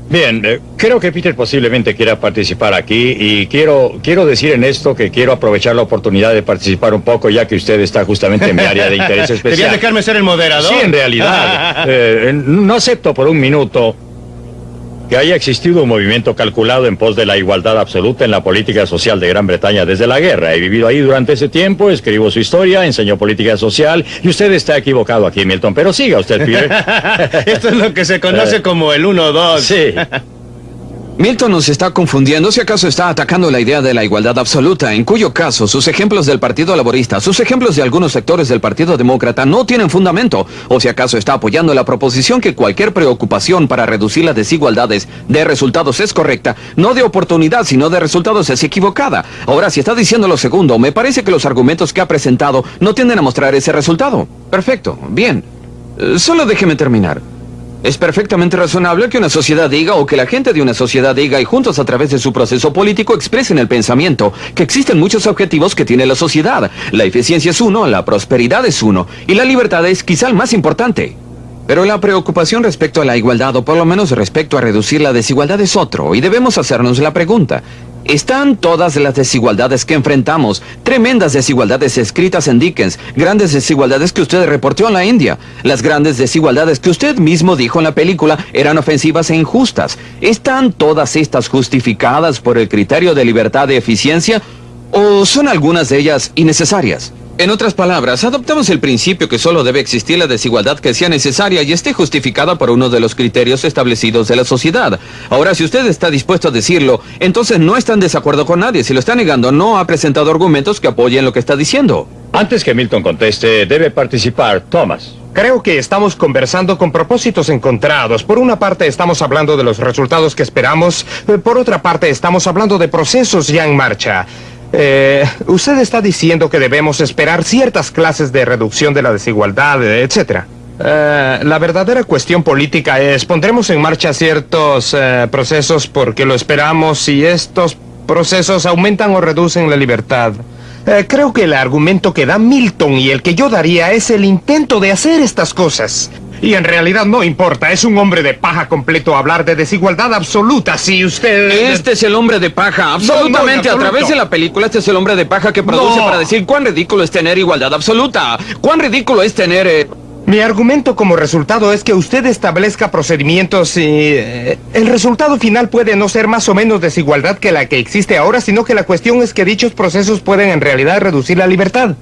Bien, eh, creo que Peter posiblemente quiera participar aquí y quiero, quiero decir en esto que quiero aprovechar la oportunidad de participar un poco ya que usted está justamente en mi área de interés ¿Debía especial. dejarme ser el moderador? Sí, en realidad. eh, no acepto por un minuto que haya existido un movimiento calculado en pos de la igualdad absoluta en la política social de Gran Bretaña desde la guerra. He vivido ahí durante ese tiempo, escribo su historia, enseño política social y usted está equivocado aquí, Milton. Pero siga usted, Peter. Esto es lo que se conoce Eh, como el 1-2. Sí. Milton nos está confundiendo si acaso está atacando la idea de la igualdad absoluta, en cuyo caso sus ejemplos del Partido Laborista, sus ejemplos de algunos sectores del Partido Demócrata no tienen fundamento, o si acaso está apoyando la proposición que cualquier preocupación para reducir las desigualdades de resultados es correcta, no de oportunidad, sino de resultados es equivocada. Ahora, si está diciendo lo segundo, me parece que los argumentos que ha presentado no tienden a mostrar ese resultado. Perfecto, bien. Eh, Solo déjeme terminar. Es perfectamente razonable que una sociedad diga o que la gente de una sociedad diga y juntos a través de su proceso político expresen el pensamiento que existen muchos objetivos que tiene la sociedad. La eficiencia es uno, la prosperidad es uno y la libertad es quizá el más importante. Pero la preocupación respecto a la igualdad o por lo menos respecto a reducir la desigualdad es otro y debemos hacernos la pregunta. Están todas las desigualdades que enfrentamos, tremendas desigualdades escritas en Dickens, grandes desigualdades que usted reportó en la India, las grandes desigualdades que usted mismo dijo en la película eran ofensivas e injustas. ¿Están todas estas justificadas por el criterio de libertad de eficiencia o son algunas de ellas innecesarias? En otras palabras, adoptamos el principio que solo debe existir la desigualdad que sea necesaria y esté justificada por uno de los criterios establecidos de la sociedad. Ahora, si usted está dispuesto a decirlo, entonces no está en desacuerdo con nadie. Si lo está negando, no ha presentado argumentos que apoyen lo que está diciendo. Antes que Milton conteste, debe participar Thomas. Creo que estamos conversando con propósitos encontrados. Por una parte estamos hablando de los resultados que esperamos, por otra parte estamos hablando de procesos ya en marcha. Eh, usted está diciendo que debemos esperar ciertas clases de reducción de la desigualdad, etc. Eh, la verdadera cuestión política es, pondremos en marcha ciertos eh, procesos porque lo esperamos y estos procesos aumentan o reducen la libertad. Creo que el argumento que da Milton y el que yo daría es el intento de hacer estas cosas. Y en realidad no importa, es un hombre de paja completo hablar de desigualdad absoluta si usted... Este es el hombre de paja, absolutamente. a través de la película, este es el hombre de paja que produce para decir cuán ridículo es tener igualdad absoluta. Cuán ridículo es tener... Eh, Mi argumento como resultado es que usted establezca procedimientos y... Eh, el resultado final puede no ser más o menos desigualdad que la que existe ahora, sino que la cuestión es que dichos procesos pueden en realidad reducir la libertad.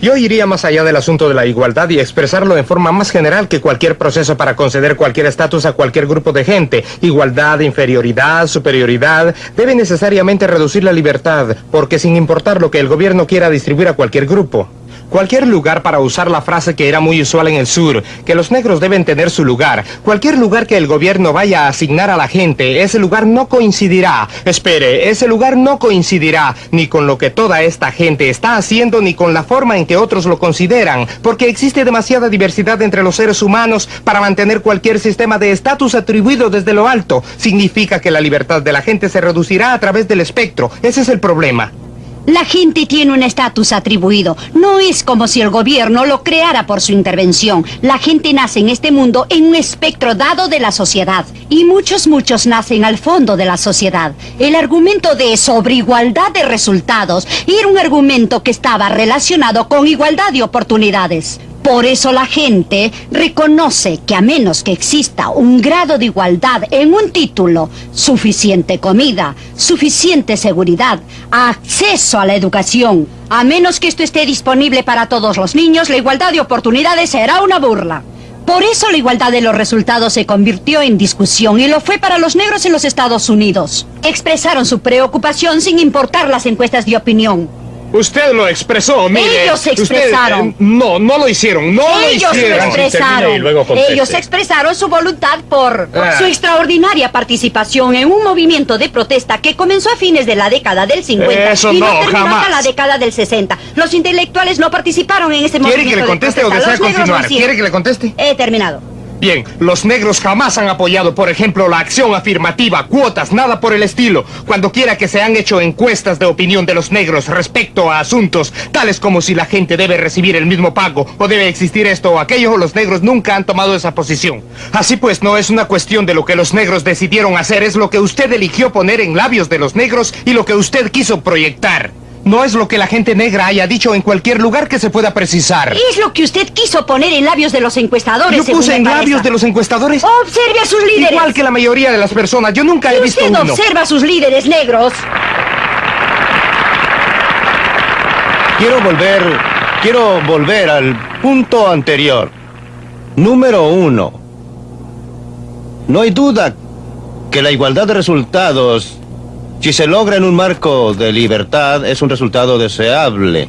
Yo iría más allá del asunto de la igualdad y expresarlo en forma más general que cualquier proceso para conceder cualquier estatus a cualquier grupo de gente. Igualdad, inferioridad, superioridad, debe necesariamente reducir la libertad, porque sin importar lo que el gobierno quiera distribuir a cualquier grupo. Cualquier lugar para usar la frase que era muy usual en el sur, que los negros deben tener su lugar. Cualquier lugar que el gobierno vaya a asignar a la gente, ese lugar no coincidirá. Espere, ese lugar no coincidirá ni con lo que toda esta gente está haciendo ni con la forma en que otros lo consideran, porque existe demasiada diversidad entre los seres humanos para mantener cualquier sistema de estatus atribuido desde lo alto. Significa que la libertad de la gente se reducirá a través del espectro. Ese es el problema. La gente tiene un estatus atribuido. No es como si el gobierno lo creara por su intervención. La gente nace en este mundo en un espectro dado de la sociedad. Y muchos, muchos nacen al fondo de la sociedad. El argumento de sobreigualdad de resultados era un argumento que estaba relacionado con igualdad de oportunidades. Por eso la gente reconoce que a menos que exista un grado de igualdad en un título, suficiente comida, suficiente seguridad, acceso a la educación, a menos que esto esté disponible para todos los niños, la igualdad de oportunidades será una burla. Por eso la igualdad de los resultados se convirtió en discusión y lo fue para los negros en los Estados Unidos. Expresaron su preocupación sin importar las encuestas de opinión. Usted lo expresó, mire. Ellos se Usted, expresaron. eh, no, no lo hicieron, no Ellos lo lo hicieron. expresaron. y luego conteste. Ellos expresaron su voluntad por Ah. su extraordinaria participación en un movimiento de protesta que comenzó a fines de la década del 50 Eso y no, no, terminó jamás. hasta la década del 60. Los intelectuales no participaron en ese ¿Quiere movimiento que le de conteste o desea lo continuar? ¿Quiere que le conteste? He terminado. Bien, los negros jamás han apoyado, por ejemplo, la acción afirmativa, cuotas, nada por el estilo. Cuando quiera que se han hecho encuestas de opinión de los negros respecto a asuntos tales como si la gente debe recibir el mismo pago o debe existir esto o aquello, los negros nunca han tomado esa posición. Así pues, no es una cuestión de lo que los negros decidieron hacer, es lo que usted eligió poner en labios de los negros y lo que usted quiso proyectar. No es lo que la gente negra haya dicho en cualquier lugar que se pueda precisar. Es lo que usted quiso poner en labios de los encuestadores. Yo puse en labios de los encuestadores. Observe a sus líderes. Igual que la mayoría de las personas, yo nunca he visto usted uno. observa a sus líderes negros. Quiero volver, quiero volver al punto anterior. Número uno. No hay duda que la igualdad de resultados, si se logra en un marco de libertad, es un resultado deseable.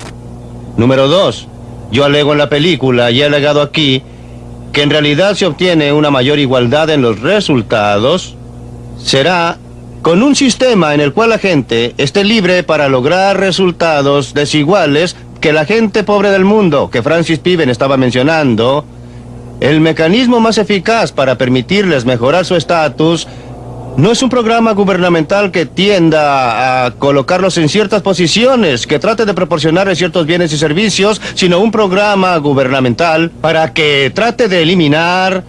Número dos. Yo alego en la película y he alegado aquí que en realidad se obtiene una mayor igualdad en los resultados será con un sistema en el cual la gente esté libre para lograr resultados desiguales que la gente pobre del mundo, que Francis Piven estaba mencionando, el mecanismo más eficaz para permitirles mejorar su estatus no es un programa gubernamental que tienda a colocarlos en ciertas posiciones, que trate de proporcionarles ciertos bienes y servicios, sino un programa gubernamental para que trate de eliminar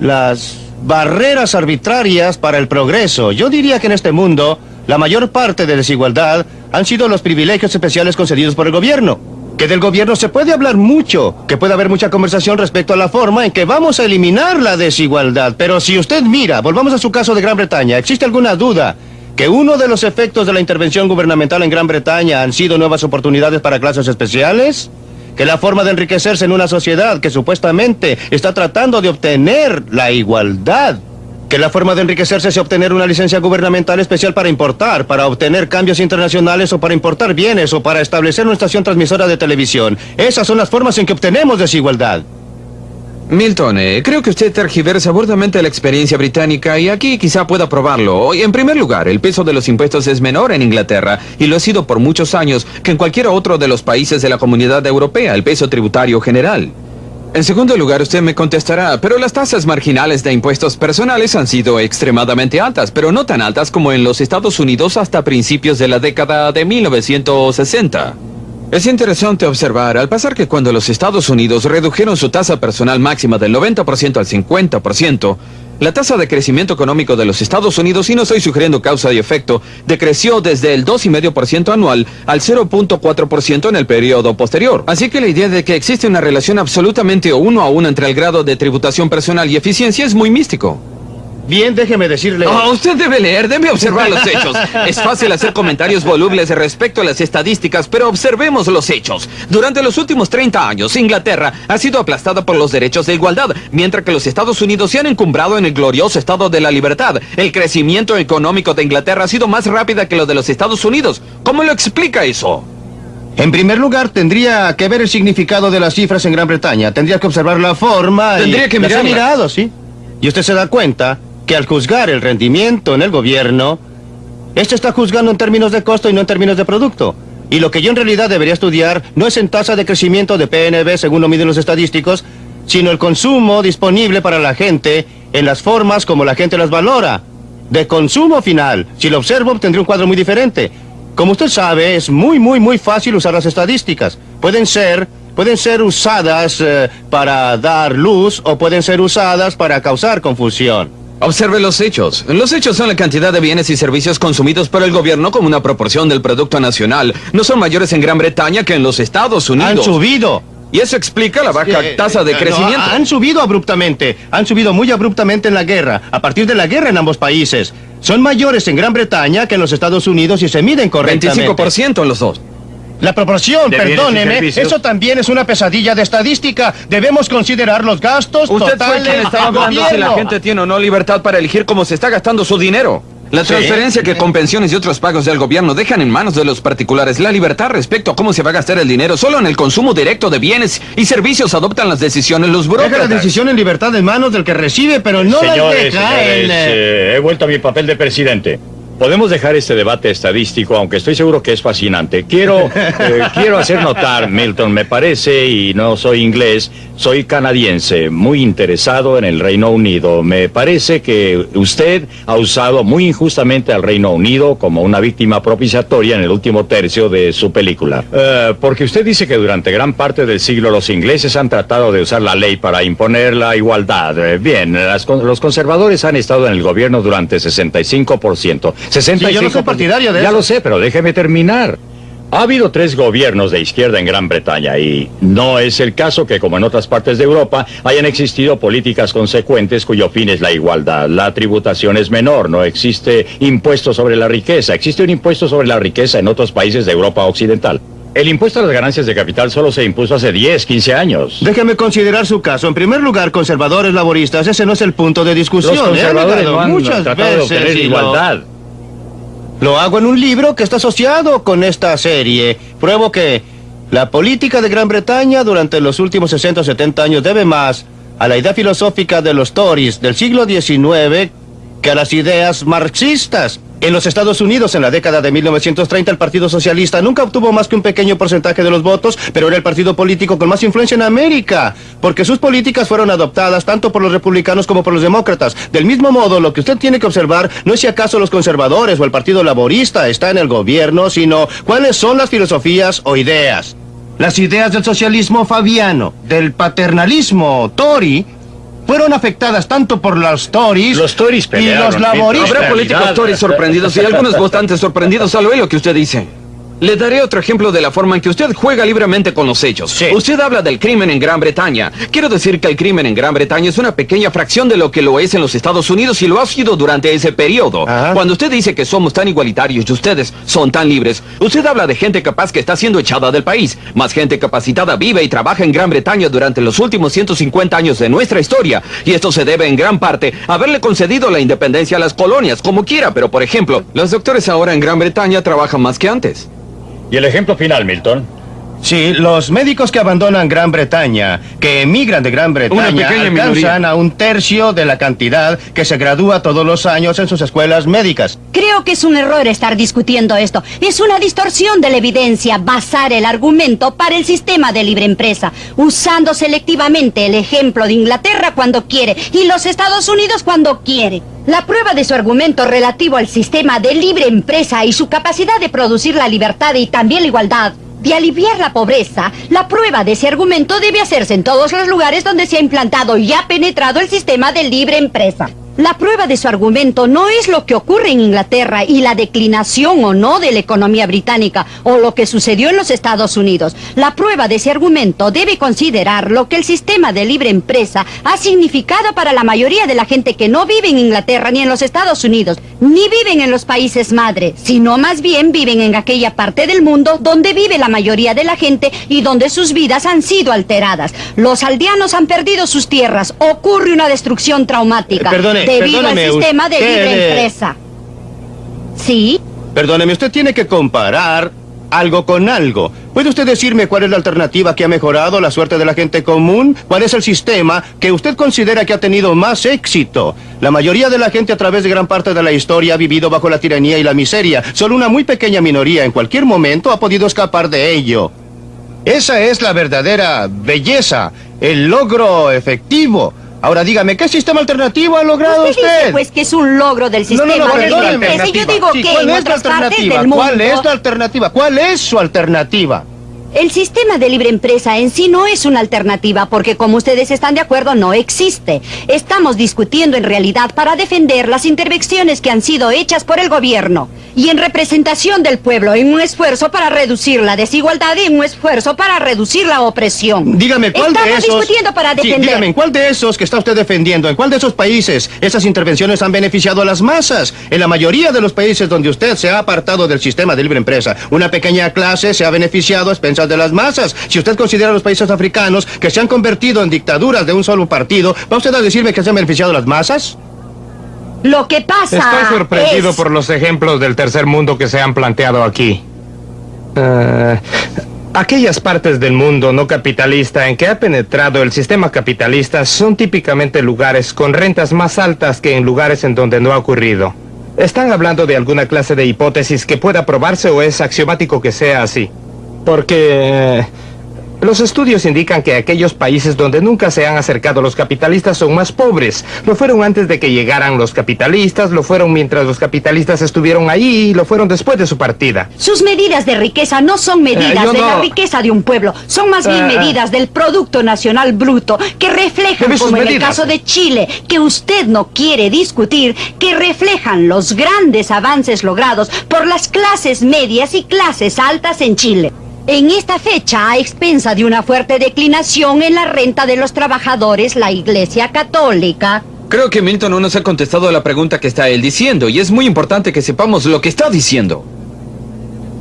las barreras arbitrarias para el progreso. Yo diría que en este mundo, la mayor parte de desigualdad han sido los privilegios especiales concedidos por el gobierno que del gobierno se puede hablar mucho, que puede haber mucha conversación respecto a la forma en que vamos a eliminar la desigualdad. Pero si usted mira, volvamos a su caso de Gran Bretaña, ¿existe alguna duda que uno de los efectos de la intervención gubernamental en Gran Bretaña han sido nuevas oportunidades para clases especiales? Que la forma de enriquecerse en una sociedad que supuestamente está tratando de obtener la igualdad que la forma de enriquecerse es obtener una licencia gubernamental especial para importar, para obtener cambios internacionales o para importar bienes o para establecer una estación transmisora de televisión. Esas son las formas en que obtenemos desigualdad. Milton, eh, creo que usted tergiversa burdamente la experiencia británica y aquí quizá pueda probarlo. En primer lugar, el peso de los impuestos es menor en Inglaterra y lo ha sido por muchos años que en cualquier otro de los países de la comunidad europea, el peso tributario general. En segundo lugar, usted me contestará, pero las tasas marginales de impuestos personales han sido extremadamente altas, pero no tan altas como en los Estados Unidos hasta principios de la década de 1960. Es interesante observar, al pasar que cuando los Estados Unidos redujeron su tasa personal máxima del 90% al 50%, la tasa de crecimiento económico de los Estados Unidos, y no estoy sugiriendo causa y efecto, decreció desde el 2,5% anual al 0.4% en el periodo posterior. Así que la idea de que existe una relación absolutamente uno a uno entre el grado de tributación personal y eficiencia es muy místico. Bien, déjeme decirle... Oh, usted debe leer, debe observar los hechos. Es fácil hacer comentarios volubles respecto a las estadísticas, pero observemos los hechos. Durante los últimos 30 años, Inglaterra ha sido aplastada por los derechos de igualdad, mientras que los Estados Unidos se han encumbrado en el glorioso estado de la libertad. El crecimiento económico de Inglaterra ha sido más rápida que lo de los Estados Unidos. ¿Cómo lo explica eso? En primer lugar, tendría que ver el significado de las cifras en Gran Bretaña. Tendría que observar la forma Tendría que las ha mirarla. mirado, sí. Y usted se da cuenta que al juzgar el rendimiento en el gobierno, este está juzgando en términos de costo y no en términos de producto. Y lo que yo en realidad debería estudiar no es en tasa de crecimiento de PNB según lo miden los estadísticos, sino el consumo disponible para la gente en las formas como la gente las valora. De consumo final. Si lo observo, obtendré un cuadro muy diferente. Como usted sabe, es muy, muy, muy fácil usar las estadísticas. Pueden ser, pueden ser usadas eh, para dar luz o pueden ser usadas para causar confusión. Observe los hechos. Los hechos son la cantidad de bienes y servicios consumidos por el gobierno como una proporción del Producto Nacional. No son mayores en Gran Bretaña que en los Estados Unidos. Han subido. Y eso explica la baja Eh, tasa de eh, no, crecimiento. han subido abruptamente. Han subido muy abruptamente en la guerra. A partir de la guerra en ambos países. Son mayores en Gran Bretaña que en los Estados Unidos y se miden correctamente. 25% en los dos. La proporción, De perdóneme, eso también es una pesadilla de estadística. Debemos considerar los gastos Usted fue totales quien estaba del hablando si la gente tiene o no libertad para elegir cómo se está gastando su dinero. La Sí. transferencia que con pensiones y otros pagos del gobierno dejan en manos de los particulares la libertad respecto a cómo se va a gastar el dinero. Solo en el consumo directo de bienes y servicios adoptan las decisiones los Deja la burócratas. decisión en libertad en manos del que recibe, pero no la deja señores, en... eh, eh, he vuelto a mi papel de presidente. Podemos dejar este debate estadístico, aunque estoy seguro que es fascinante. Quiero, eh, quiero hacer notar, Milton, me parece, y no soy inglés, soy canadiense, muy interesado en el Reino Unido. Me parece que usted ha usado muy injustamente al Reino Unido como una víctima propiciatoria en el último tercio de su película. Eh, porque usted dice que durante gran parte del siglo los ingleses han tratado de usar la ley para imponer la igualdad. Eh, bien, las los conservadores han estado en el gobierno durante 65%. 65%. Sí, yo no soy partidario de ya eso. lo sé, pero déjeme terminar. Ha habido tres gobiernos de izquierda en Gran Bretaña y no es el caso que, como en otras partes de Europa, hayan existido políticas consecuentes cuyo fin es la igualdad. La tributación es menor, no existe impuesto sobre la riqueza. Existe un impuesto sobre la riqueza en otros países de Europa Occidental. El impuesto a las ganancias de capital solo se impuso hace 10, 15 años. Déjeme considerar su caso. En primer lugar, conservadores laboristas, ese no es el punto de discusión. Los He conservadores no han muchas tratado de veces obtener y lo- igualdad. Lo hago en un libro que está asociado con esta serie. Pruebo que la política de Gran Bretaña durante los últimos 60 o 70 años debe más a la idea filosófica de los Tories del siglo XIX que a las ideas marxistas. En los Estados Unidos, en la década de 1930, el Partido Socialista nunca obtuvo más que un pequeño porcentaje de los votos, pero era el partido político con más influencia en América, porque sus políticas fueron adoptadas tanto por los republicanos como por los demócratas. Del mismo modo, lo que usted tiene que observar no es si acaso los conservadores o el Partido Laborista está en el gobierno, sino cuáles son las filosofías o ideas. Las ideas del socialismo fabiano, del paternalismo Tory, fueron afectadas tanto por los Tories Los Tories y los laboristas. Habrá políticos Tories sorprendidos y algunos votantes sorprendidos al oír lo que usted dice. Le daré otro ejemplo de la forma en que usted juega libremente con los hechos. Sí. Usted habla del crimen en Gran Bretaña. Quiero decir que el crimen en Gran Bretaña es una pequeña fracción de lo que lo es en los Estados Unidos y lo ha sido durante ese periodo. Ajá. Cuando usted dice que somos tan igualitarios y ustedes son tan libres, usted habla de gente capaz que está siendo echada del país. Más gente capacitada vive y trabaja en Gran Bretaña durante los últimos 150 años de nuestra historia. Y esto se debe en gran parte a haberle concedido la independencia a las colonias, como quiera. Pero, por ejemplo, los doctores ahora en Gran Bretaña trabajan más que antes. Y el ejemplo final, Milton. Sí, los médicos que abandonan Gran Bretaña, que emigran de Gran Bretaña, alcanzan minoría. a un tercio de la cantidad que se gradúa todos los años en sus escuelas médicas. Creo que es un error estar discutiendo esto. Es una distorsión de la evidencia basar el argumento para el sistema de libre empresa, usando selectivamente el ejemplo de Inglaterra cuando quiere y los Estados Unidos cuando quiere. La prueba de su argumento relativo al sistema de libre empresa y su capacidad de producir la libertad y también la igualdad, de aliviar la pobreza, la prueba de ese argumento debe hacerse en todos los lugares donde se ha implantado y ha penetrado el sistema de libre empresa. La prueba de su argumento no es lo que ocurre en Inglaterra y la declinación o no de la economía británica o lo que sucedió en los Estados Unidos. La prueba de ese argumento debe considerar lo que el sistema de libre empresa ha significado para la mayoría de la gente que no vive en Inglaterra ni en los Estados Unidos, ni viven en los países madre, sino más bien viven en aquella parte del mundo donde vive la mayoría de la gente y donde sus vidas han sido alteradas. Los aldeanos han perdido sus tierras, ocurre una destrucción traumática Eh, perdone, debido al sistema de usted, libre empresa. ¿Sí? Perdóneme, usted tiene que comparar algo con algo. ¿Puede usted decirme cuál es la alternativa que ha mejorado la suerte de la gente común? ¿Cuál es el sistema que usted considera que ha tenido más éxito? La mayoría de la gente a través de gran parte de la historia ha vivido bajo la tiranía y la miseria. Solo una muy pequeña minoría en cualquier momento ha podido escapar de ello. Esa es la verdadera belleza, el logro efectivo. Ahora dígame, ¿qué sistema alternativo ha logrado Usted usted? dice pues que es un logro del sistema no, no, de libre perdóneme. empresa. Y yo digo Sí, que ¿Cuál en es la partes alternativa? del mundo... ¿Cuál es la alternativa? ¿Cuál es su alternativa? El sistema de libre empresa en sí no es una alternativa porque como ustedes están de acuerdo no existe. Estamos discutiendo en realidad para defender las intervenciones que han sido hechas por el gobierno y en representación del pueblo en un esfuerzo para reducir la desigualdad y en un esfuerzo para reducir la opresión. Dígame, ¿cuál Estamos de esos... discutiendo para Sí, defender. dígame, ¿en cuál de esos que está usted defendiendo, en cuál de esos países esas intervenciones han beneficiado a las masas? En la mayoría de los países donde usted se ha apartado del sistema de libre empresa, una pequeña clase se ha beneficiado a expensas de las masas. Si usted considera los países africanos que se han convertido en dictaduras de un solo partido, ¿va usted a decirme que se han beneficiado las masas? Lo que pasa Estoy sorprendido es- por los ejemplos del tercer mundo que se han planteado aquí. Eh, aquellas partes del mundo no capitalista en que ha penetrado el sistema capitalista son típicamente lugares con rentas más altas que en lugares en donde no ha ocurrido. ¿Están hablando de alguna clase de hipótesis que pueda probarse o es axiomático que sea así? Porque... eh, los estudios indican que aquellos países donde nunca se han acercado los capitalistas son más pobres. Lo fueron antes de que llegaran los capitalistas, lo fueron mientras los capitalistas estuvieron ahí y lo fueron después de su partida. Sus medidas de riqueza no son medidas Eh, yo de la riqueza de un pueblo, son más bien Eh, eh. medidas del Producto Nacional Bruto, que reflejan, como en el medidas. caso de Chile, que usted no quiere discutir, que reflejan los grandes avances logrados por las clases medias y clases altas en Chile. En esta fecha, a expensa de una fuerte declinación en la renta de los trabajadores, la Iglesia Católica Creo que Milton no nos ha contestado a la pregunta que está él diciendo y es muy importante que sepamos lo que está diciendo.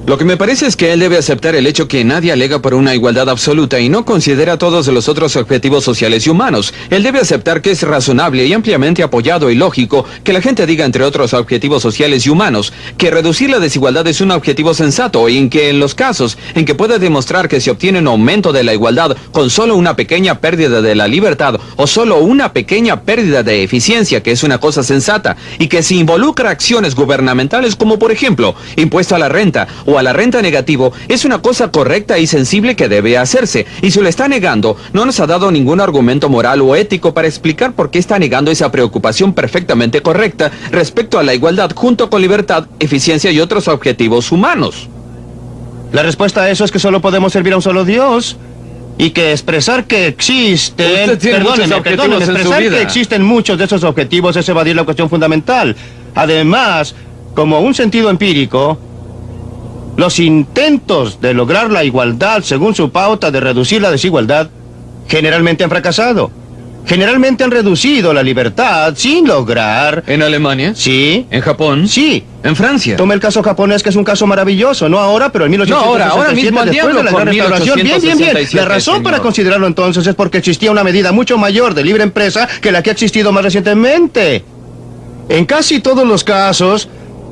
Lo que me parece es que él debe aceptar el hecho que nadie alega por una igualdad absoluta y no considera todos los otros objetivos sociales y humanos. Él debe aceptar que es razonable y ampliamente apoyado y lógico que la gente diga entre otros objetivos sociales y humanos que reducir la desigualdad es un objetivo sensato y en que en los casos en que pueda demostrar que se obtiene un aumento de la igualdad con solo una pequeña pérdida de la libertad o solo una pequeña pérdida de eficiencia, que es una cosa sensata, y que se involucra acciones gubernamentales como por ejemplo impuesto a la renta o a la renta negativo es una cosa correcta y sensible que debe hacerse. Y si lo está negando, no nos ha dado ningún argumento moral o ético para explicar por qué está negando esa preocupación perfectamente correcta respecto a la igualdad junto con libertad, eficiencia y otros objetivos humanos. La respuesta a eso es que solo podemos servir a un solo Dios. Y que expresar que existen... En su expresar que existen muchos de esos objetivos es evadir la cuestión fundamental. Además, como un sentido empírico, los intentos de lograr la igualdad según su pauta de reducir la desigualdad generalmente han fracasado. Generalmente han reducido la libertad sin lograr... ¿En Alemania? Sí, ¿En Japón? sí. ¿En Francia? Tome el caso japonés, que es un caso maravilloso, no ahora, pero en 1867, No, ahora, ahora mismo, después de la Gran Restauración. Bien, bien, bien. 1867, La razón para considerarlo entonces es porque existía una medida mucho mayor de libre empresa que la que ha existido más recientemente. En casi todos los casos,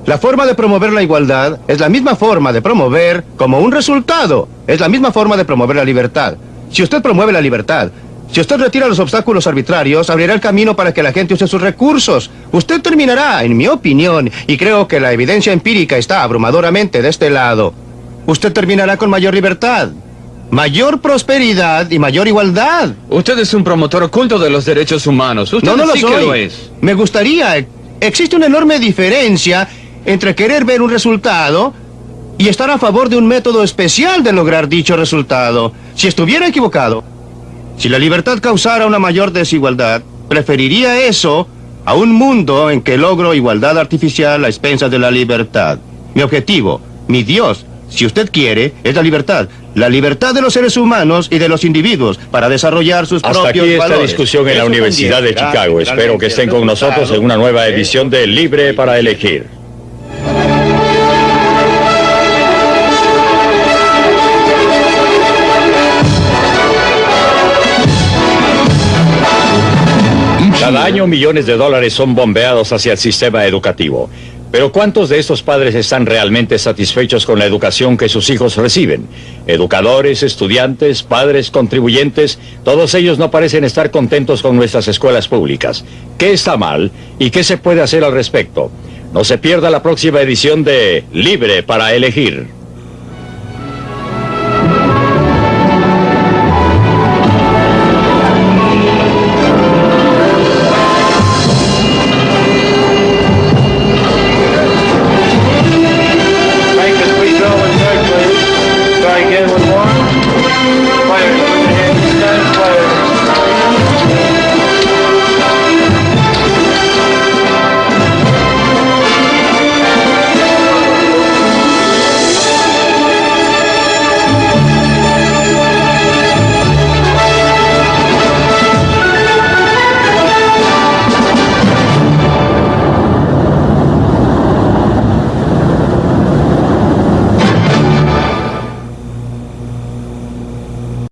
la forma de promover la igualdad es la misma forma de promover como un resultado. Es la misma forma de promover la libertad. Si usted promueve la libertad, si usted retira los obstáculos arbitrarios, abrirá el camino para que la gente use sus recursos. Usted terminará, en mi opinión, y creo que la evidencia empírica está abrumadoramente de este lado, usted terminará con mayor libertad, mayor prosperidad y mayor igualdad. Usted es un promotor oculto de los derechos humanos. Usted No, no lo sí soy. que lo es. Me gustaría. Existe una enorme diferencia entre querer ver un resultado y estar a favor de un método especial de lograr dicho resultado. Si estuviera equivocado, si la libertad causara una mayor desigualdad, preferiría eso a un mundo en que logro igualdad artificial a expensas de la libertad. Mi objetivo, mi Dios, si usted quiere, es la libertad. La libertad de los seres humanos y de los individuos para desarrollar sus Hasta propios aquí esta valores. discusión en la Eso Universidad de Chicago. Espero que estén con nosotros en una nueva edición de Libre para Elegir. Cada año millones de dólares son bombeados hacia el sistema educativo. Pero ¿cuántos de estos padres están realmente satisfechos con la educación que sus hijos reciben? Educadores, estudiantes, padres, contribuyentes, todos ellos no parecen estar contentos con nuestras escuelas públicas. ¿Qué está mal y qué se puede hacer al respecto? No se pierda la próxima edición de Libre para Elegir.